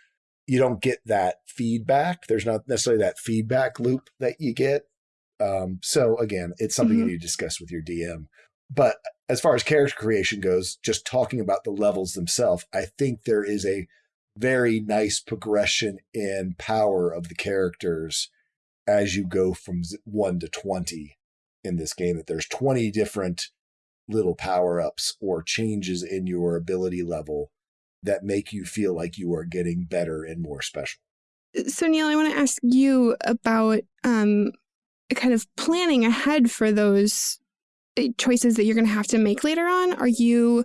you don't get that feedback. There's not necessarily that feedback loop that you get. Um, so again, it's something mm-hmm. you need to discuss with your DM. But as far as character creation goes, just talking about the levels themselves, I think there is a very nice progression in power of the characters as you go from 1 to 20 in this game that there's 20 different little power-ups or changes in your ability level that make you feel like you are getting better and more special. So Neil, I want to ask you about um, kind of planning ahead for those choices that you're going to have to make later on? Are you,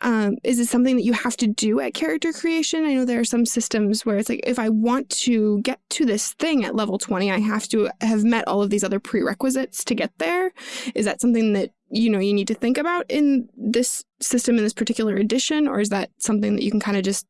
um, is it something that you have to do at character creation? I know there are some systems where it's like, if I want to get to this thing at level 20, I have to have met all of these other prerequisites to get there. Is that something that, you know, you need to think about in this system in this particular edition? Or is that something that you can kind of just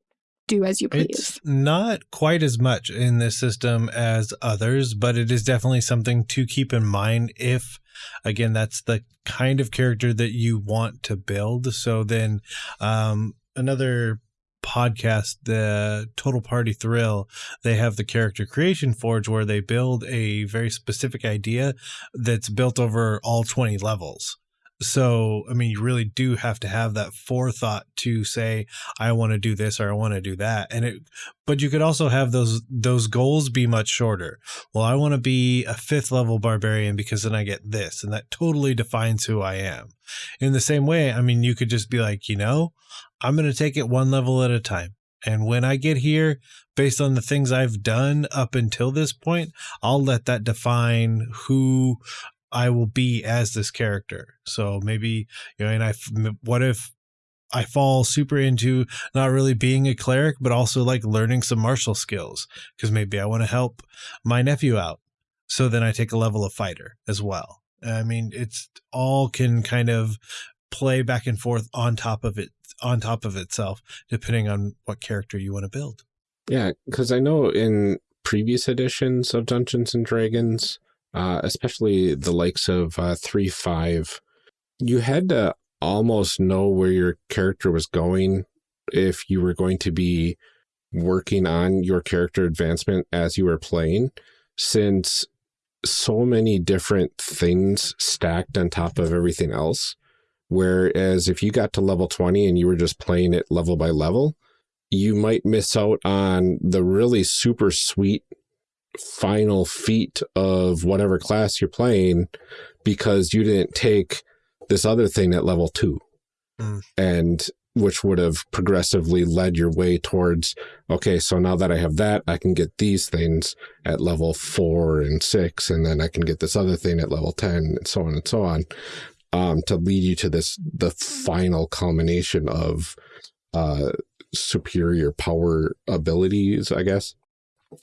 do as you please. It's not quite as much in this system as others, but it is definitely something to keep in mind if again that's the kind of character that you want to build. So then um another podcast, the Total Party Thrill, they have the Character Creation Forge where they build a very specific idea that's built over all 20 levels. So, I mean, you really do have to have that forethought to say, I want to do this or I want to do that. And it, but you could also have those, those goals be much shorter. Well, I want to be a fifth level barbarian because then I get this and that totally defines who I am. In the same way, I mean, you could just be like, you know, I'm going to take it one level at a time. And when I get here, based on the things I've done up until this point, I'll let that define who I will be as this character. So maybe, you know, and I, what if I fall super into not really being a cleric, but also like learning some martial skills because maybe I want to help my nephew out. So then I take a level of fighter as well. I mean, it's all can kind of play back and forth on top of it, on top of itself, depending on what character you want to build. Yeah, because I know in previous editions of Dungeons and Dragons, uh, especially the likes of uh, 3 5, you had to almost know where your character was going if you were going to be working on your character advancement as you were playing, since so many different things stacked on top of everything else. Whereas if you got to level 20 and you were just playing it level by level, you might miss out on the really super sweet final feat of whatever class you're playing because you didn't take this other thing at level two. Mm. And which would have progressively led your way towards, okay, so now that I have that, I can get these things at level four and six, and then I can get this other thing at level 10, and so on and so on, um, to lead you to this, the final culmination of uh, superior power abilities, I guess.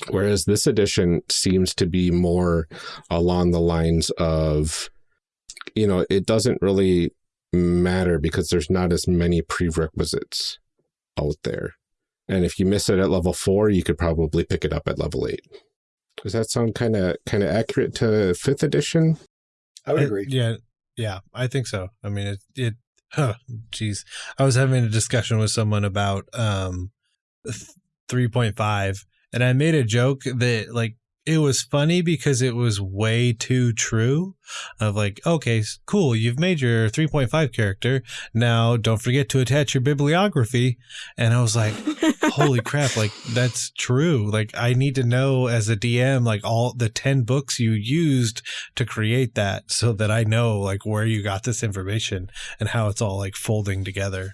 Whereas this edition seems to be more along the lines of, you know, it doesn't really matter because there's not as many prerequisites out there. And if you miss it at level four, you could probably pick it up at level eight. Does that sound kind of kind of accurate to fifth edition? I would I- agree. yeah, yeah, I think so. I mean, it, it, huh, geez. I was having a discussion with someone about um, 3.5, and I made a joke that, like, it was funny because it was way too true of like okay cool you've made your 3.5 character. Now don't forget to attach your bibliography. And i was like (laughs) holy crap like that's true. Like i need to know as a dm like all the 10 books you used to create that so that i know like where you got this information and how it's all like folding together.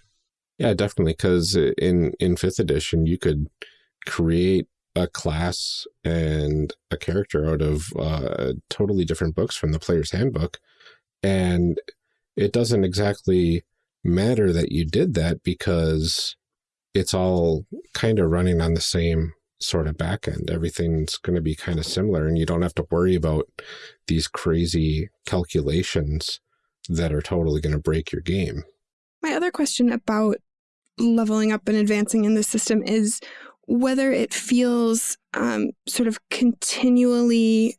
Yeah, definitely. Because in in fifth edition, you could create a class and a character out of uh, totally different books from the player's handbook, and it doesn't exactly matter that you did that because it's all kind of running on the same sort of back end. Everything's going to be kind of similar, and you don't have to worry about these crazy calculations that are totally going to break your game. My other question about leveling up and advancing in the system is whether it feels um, sort of continually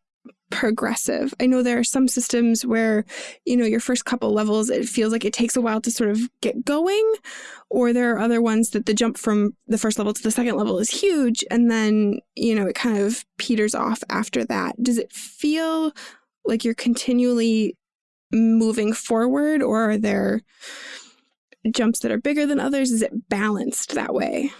progressive. I know there are some systems where, you know, your first couple levels, it feels like it takes a while to sort of get going, or there are other ones that the jump from the first level to the second level is huge, and then, you know, it kind of peters off after that. Does it feel like you're continually moving forward, or are there jumps that are bigger than others? Is it balanced that way?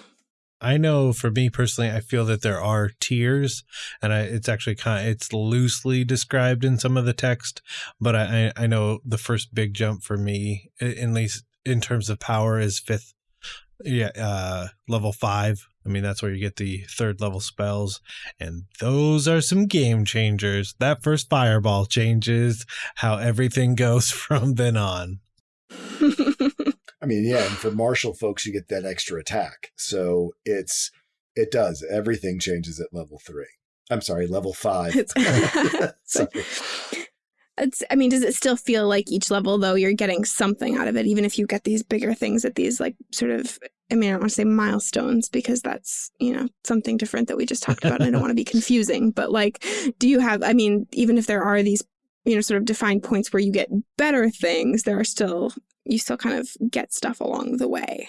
I know for me personally, I feel that there are tiers, and I, it's actually kind of, it's loosely described in some of the text, but I, I know the first big jump for me, at least in terms of power, is fifth, yeah, uh, level five. I mean, that's where you get the third level spells, and those are some game changers. That first fireball changes how everything (laughs) goes from then on. (laughs) I mean, yeah, and for martial folks, you get that extra attack. So it's it does everything changes at level three. I'm sorry, level five. It's- (laughs) (laughs) Sorry. It's, I mean, does it still feel like each level, though, you're getting something out of it, even if you get these bigger things at these, like, sort of, I mean, I don't want to say milestones because that's, you know, something different that we just talked about. and I don't want to be (laughs) confusing, but like, do you have, I mean, even if there are these, you know, sort of defined points where you get better things, there are still, you still kind of get stuff along the way.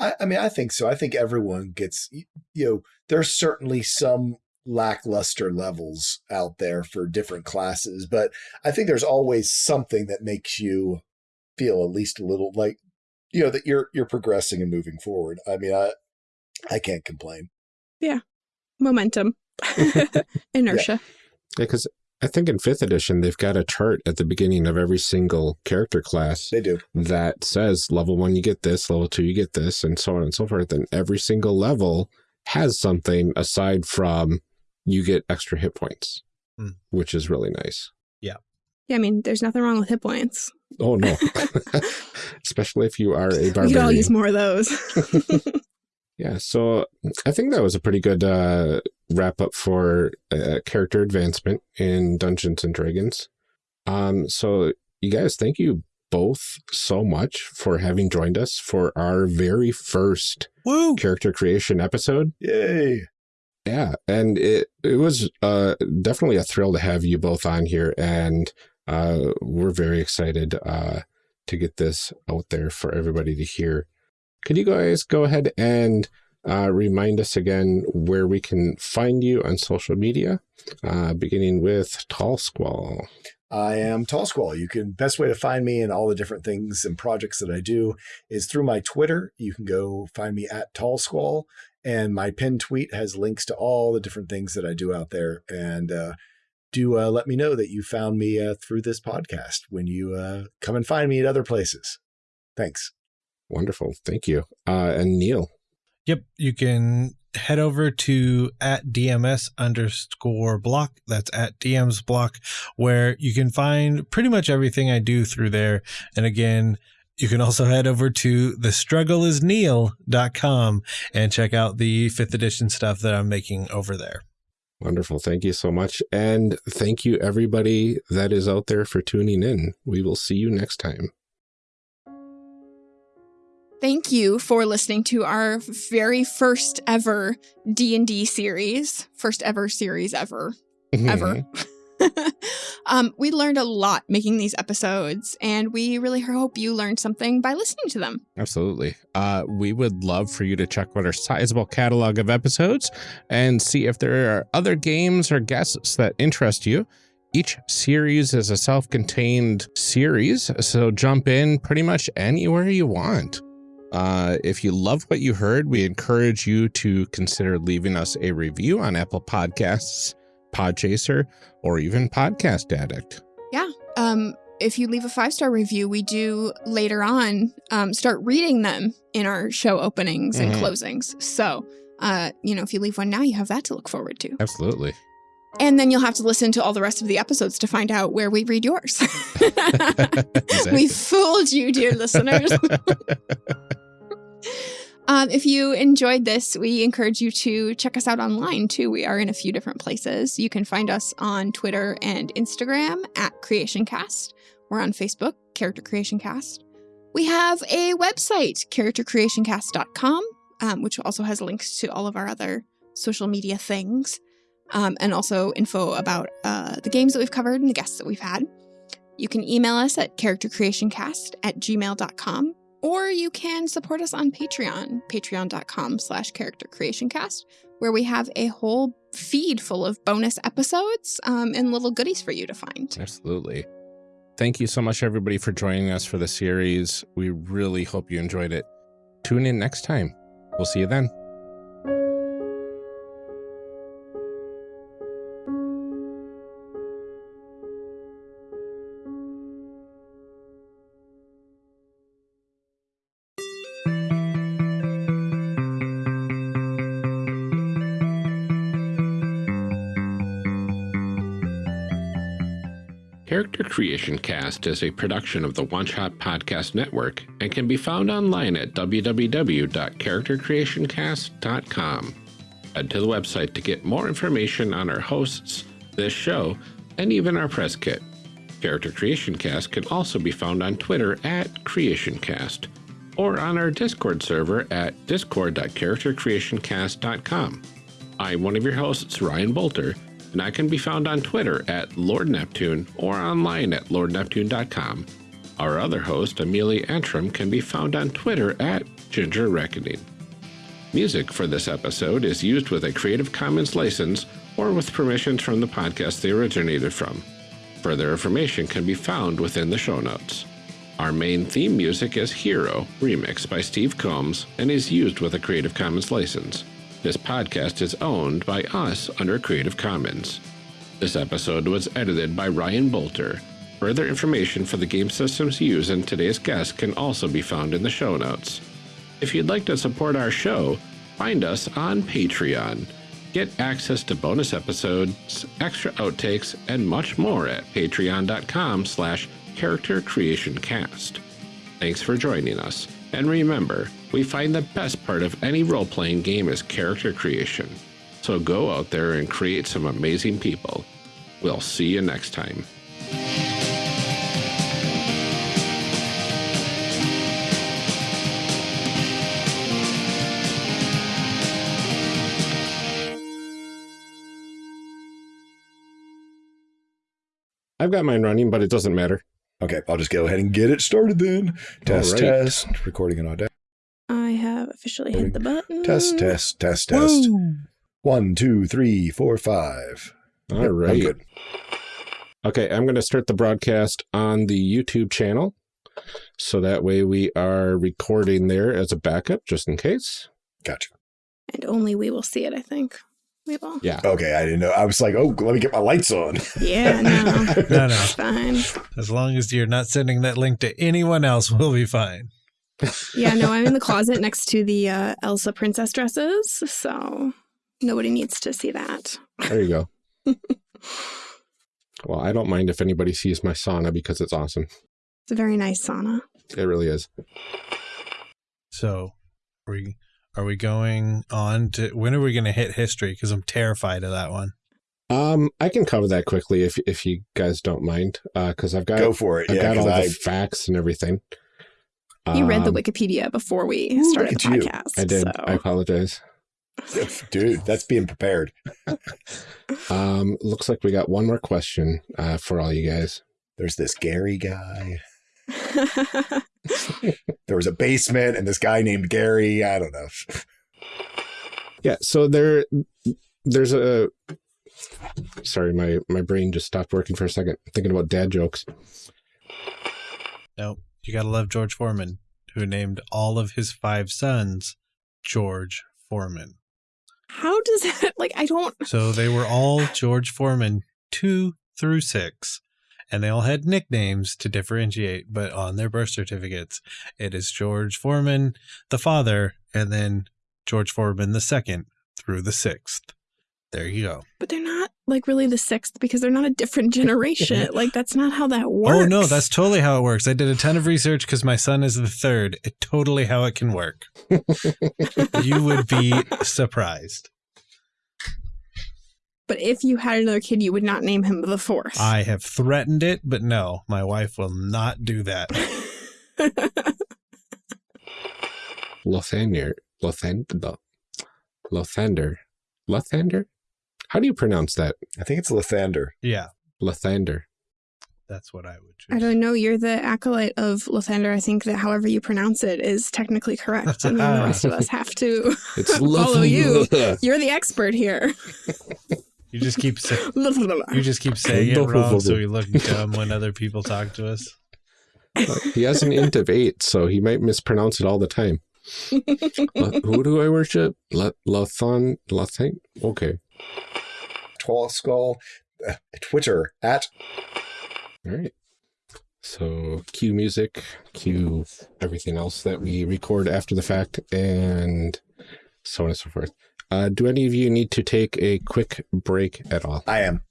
I, I mean, I think so. I think everyone gets, you know, there's certainly some lackluster levels out there for different classes, but I think there's always something that makes you feel at least a little like, you know, that you're you're progressing and moving forward. I mean, I I can't complain. Yeah, momentum, (laughs) (laughs) inertia. Yeah, because I think in fifth edition, they've got a chart at the beginning of every single character class They do. that says level one, you get this, level two, you get this, and so on and so forth. And every single level has something aside from you get extra hit points, Hmm. which is really nice. Yeah, Yeah. I mean, there's nothing wrong with hit points. Oh, no. (laughs) (laughs) Especially if you are a barbarian. We could all use more of those. (laughs) Yeah, so I think that was a pretty good uh, wrap up for uh, character advancement in Dungeons and Dragons. Um, so you guys, thank you both so much for having joined us for our very first Woo! character creation episode. Yay. Yeah, and it it was uh, definitely a thrill to have you both on here, and uh, we're very excited uh, to get this out there for everybody to hear. Could you guys go ahead and uh, remind us again where we can find you on social media, uh, beginning with Tallsquall? I am Tallsquall. You can best way to find me and all the different things and projects that I do is through my Twitter. You can go find me at Tallsquall, and my pinned tweet has links to all the different things that I do out there. And uh, do uh, let me know that you found me uh, through this podcast when you uh, come and find me at other places. Thanks. Wonderful, thank you. Uh, and Neil, Yep. You can head over to at DMS underscore block. That's at DMs block, where you can find pretty much everything I do through there. And again, you can also head over to the thestruggleisneil.com and check out the fifth edition stuff that I'm making over there. wonderful, thank you so much, and thank you everybody that is out there for tuning in. We will see you next time. Thank you for listening to our very first ever D&D series. First ever series ever. Ever. (laughs) um, we learned a lot making these episodes, and we really hope you learned something by listening to them. Absolutely. Uh, we would love for you to check out our sizable catalog of episodes and see if there are other games or guests that interest you. Each series is a self contained series, so jump in pretty much anywhere you want. Uh, if you love what you heard, we encourage you to consider leaving us a review on Apple Podcasts, Podchaser, or even Podcast Addict. Yeah. Um, if you leave a five star review, we do later on um, start reading them in our show openings and Mhm. closings. So, uh, you know, if you leave one now, you have that to look forward to. Absolutely. And then you'll have to listen to all the rest of the episodes to find out where we read yours. (laughs) (laughs) We fooled you, dear listeners. (laughs) Um, if you enjoyed this, we encourage you to check us out online too. We are in a few different places. You can find us on Twitter and Instagram at CreationCast. We're on Facebook, Character Creation Cast. We have a website, charactercreationcast.com, um, which also has links to all of our other social media things, um, and also info about uh, the games that we've covered and the guests that we've had. You can email us at charactercreationcast at gmail.com or you can support us on Patreon, patreon.com slash character creation cast, where we have a whole feed full of bonus episodes um, and little goodies for you to find. Absolutely. Thank you so much, everybody, for joining us for the series. We really hope you enjoyed it. Tune in next time. We'll see you then. Character Creation Cast is a production of the One Shot Podcast Network and can be found online at www.charactercreationcast.com. Head to the website to get more information on our hosts, this show, and even our press kit. Character Creation Cast can also be found on Twitter at CreationCast or on our Discord server at discord.charactercreationcast.com. I'm one of your hosts, Ryan Boelter, and I can be found on Twitter at Lord Neptune or online at lordneptune.com. Our other host, Amelia Antrim, can be found on Twitter at Ginger Reckoning. Music for this episode is used with a Creative Commons license or with permissions from the podcast they originated from. Further information can be found within the show notes. Our main theme music is Hero, remixed by Steve Combs, and is used with a Creative Commons license. This podcast is owned by us under Creative Commons. This episode was edited by Ryan Boelter. Further information for the game systems used in today's guest can also be found in the show notes. If you'd like to support our show, find us on Patreon. Get access to bonus episodes, extra outtakes, and much more at patreon.com slash character creation cast. Thanks for joining us. And remember, we find the best part of any role-playing game is character creation. So go out there and create some amazing people. We'll see you next time. I've got mine running, but it doesn't matter. Okay, I'll just go ahead and get it started then. Test, right. test. Recording and audio. I have officially hit the button. Test, test, test, test. One, two, three, four, five. All Yep, I'm right. good. Okay, I'm going to start the broadcast on the YouTube channel. So that way we are recording there as a backup, just in case. Gotcha. And only we will see it, I think. We will. Yeah. Okay, I didn't know. I was like, oh, let me get my lights on. Yeah, no. (laughs) No, no. Fine. As long as you're not sending that link to anyone else, we'll be fine. Yeah, no, I'm in the (laughs) closet next to the uh, Elsa princess dresses, so nobody needs to see that. There you go. (laughs) well, I don't mind if anybody sees my sauna because it's awesome. It's a very nice sauna. It really is. So, are we are we going on to when are we going to hit history? Because I'm terrified of that one. Um, I can cover that quickly if if you guys don't mind, because I've got Go for it. I've Yeah, got all because the facts and everything. You read the Um, Wikipedia before we Ooh, started the at you. podcast. I did. So. I apologize. dude, that's being prepared. (laughs) Um, looks like we got one more question uh, for all you guys. There's this Gary guy. (laughs) There was a basement and this guy named Gary. I don't know. Yeah, so there, there's a. Sorry, my my brain just stopped working for a second. Thinking about dad jokes. No, you got to love George Foreman, who named all of his five sons George Foreman. How does that like I don't So they were all (sighs) George Foreman two through six, and they all had nicknames to differentiate. But on their birth certificates, it is George Foreman, the father, and then George Foreman the second through the sixth. There you go. but they're not like really the sixth because they're not a different generation. (laughs) like that's not how that works. Oh no, that's totally how it works. I did a ton of research because my son is the third. It totally how it can work. (laughs) you would be surprised. But if you had another kid, you would not name him the fourth. I have threatened it, but no, my wife will not do that. Lothander, Lothander, Lothander, Lothander. How do you pronounce that? I think it's Lathander. Yeah, Lathander. that's what I would choose. I don't know. You're the acolyte of Lathander. I think that however you pronounce it is technically correct, and then the rest of us (laughs) have to It's (laughs) follow you. You're the expert here. (laughs) You just keep say- you just keep saying it wrong, so we look dumb when other people talk to us. Uh, he has an int of eight, so he might mispronounce it all the time. La- who do I worship? La- Lathan, Lathan. Okay, Tallsquall. Uh, Twitter at all right. So cue music, cue everything else that we record after the fact, and so on and so forth. Uh, do any of you need to take a quick break at all? I am.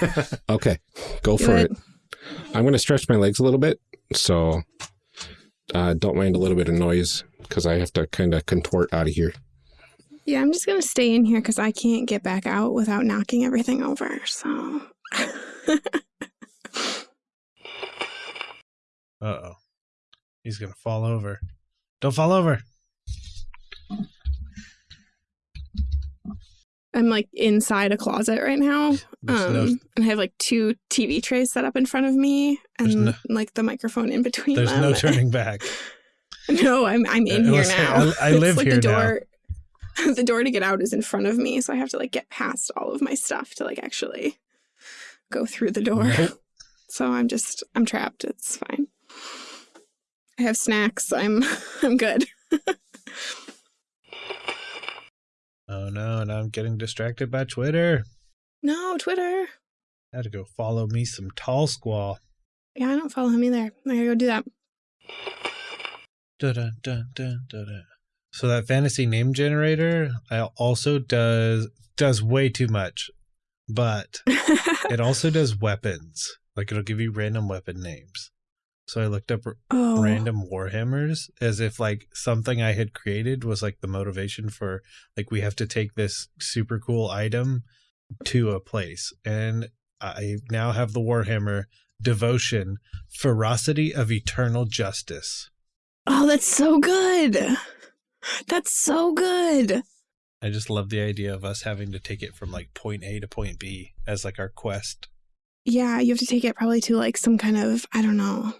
(laughs) Okay, go for it. it. I'm going to stretch my legs a little bit, so uh, don't mind a little bit of noise because I have to kind of contort out of here. Yeah, I'm just gonna stay in here because I can't get back out without knocking everything over. So Uh oh. He's gonna fall over. Don't fall over. I'm like inside a closet right now. Um, no and I have like two TV trays set up in front of me and no- like the microphone in between there's them. no turning (laughs) back. no, I'm I'm in Uh, here now. I- I (laughs) live like here the now. door, (laughs) the door to get out is in front of me, so I have to like get past all of my stuff to like actually go through the door. Nope. So I'm just I'm trapped. It's fine. I have snacks. I'm (laughs) I'm good. (laughs) Oh no, and I'm getting distracted by Twitter. No, Twitter. I had to go follow me some Tallsquall. Yeah, I don't follow him either. I gotta go do that. Dun, dun, dun, dun, dun, dun. So that fantasy name generator also does does way too much, but (laughs) it also does weapons. Like it'll give you random weapon names. So I looked up oh. random warhammers as if like something I had created was like the motivation for like we have to take this super cool item to a place. And I now have the warhammer devotion, ferocity of eternal justice. Oh, that's so good. That's so good. I just love the idea of us having to take it from like point A to point B as like our quest. Yeah, you have to take it probably to like some kind of I don't know.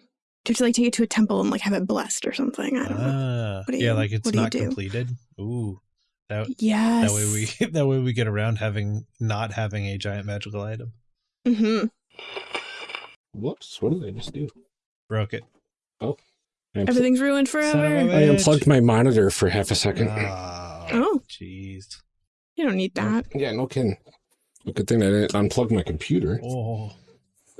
You have to like take it to a temple and like have it blessed or something. I don't know. Ah, What do yeah, you- like it's what do you not completed. Ooh, that Yes. that way we (laughs) that way we get around having not having a giant magical item. Mm-hmm. Whoops, what did I just do? Broke it. I, unpl- Everything's ruined forever. I unplugged my monitor for half a second. Oh, Oh. jeez. You don't need that. Mm, yeah, no kidding. Good thing I didn't unplug my computer. Oh,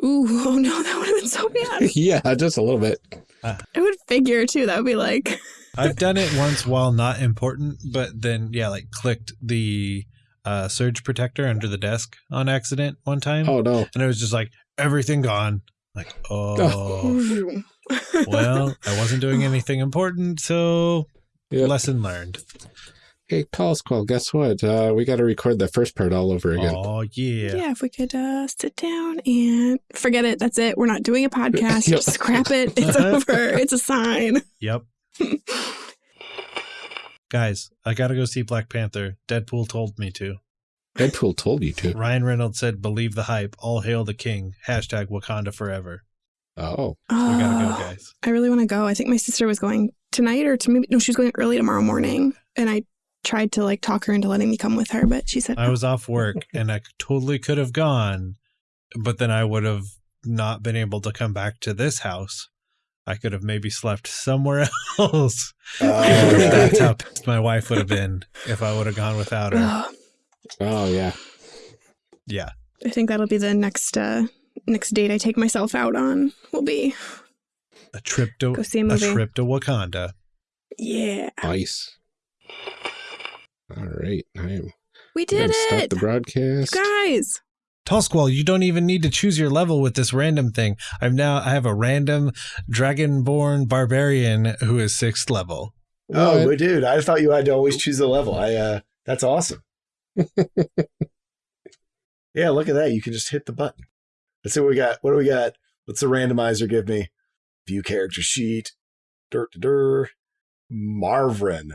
Ooh, (laughs) oh no, that would have been so bad. (laughs) yeah, just a little bit. Ah. I would figure too. That would be like, (laughs) I've done it once while not important, but then yeah, like clicked the uh, surge protector under the desk on accident one time, Oh no. and it was just like everything gone. Like, oh, well, (laughs) I wasn't doing anything important, so Yep. lesson learned. Hey, Tallsquall, guess what? Uh, we got to record the first part all over again. Oh yeah. yeah. if we could uh, sit down and forget it. That's it. We're not doing a podcast. Yep. (laughs) Just scrap it. It's (laughs) over. It's a sign. Yep. Guys, I gotta go see Black Panther. Deadpool told me to. Deadpool told you to. Ryan Reynolds said, "Believe the hype. All hail the king. Hashtag Wakanda forever." Oh, We gotta go, Oh, guys. I really want to go. I think my sister was going tonight or to maybe, no, she was going early tomorrow morning. And I tried to like talk her into letting me come with her, but she said, I was off work (laughs) and I totally could have gone, but then I would have not been able to come back to this house. I could have maybe slept somewhere (laughs) else. Uh, That's how pissed my wife would have been if I would have gone without her. (sighs) Oh yeah. Yeah. I think that'll be the next uh next date I take myself out on. Will be A trip to go see a a trip to Wakanda. Yeah, Nice. All right, I'm we gonna did stop the broadcast. guys. Tall you don't even need to choose your level with this random thing. I've now I have a random dragonborn barbarian who is sixth level. oh, What? but dude, I thought you had to always choose a level. I uh that's awesome. (laughs) yeah, look at that. You can just hit the button. Let's see what we got. What do we got? What's the randomizer give me? View character sheet. Dirt dur. Marvin,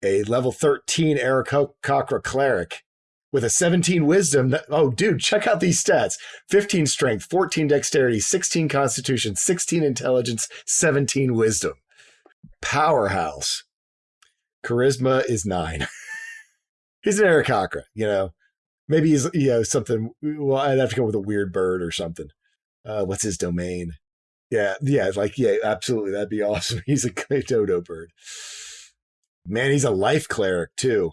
a level 13 Aarakocra cleric with a 17 wisdom. Oh, dude, check out these stats 15 strength, 14 dexterity, 16 constitution, 16 intelligence, 17 wisdom. Powerhouse. Charisma is nine. (laughs) he's an Aarakocra, you know. Maybe he's, you know, something. Well, I'd have to come with a weird bird or something. Uh, what's his domain? Yeah, yeah, like, yeah, absolutely. That'd be (laughs) awesome. He's a dodo bird. Man, he's a life cleric too.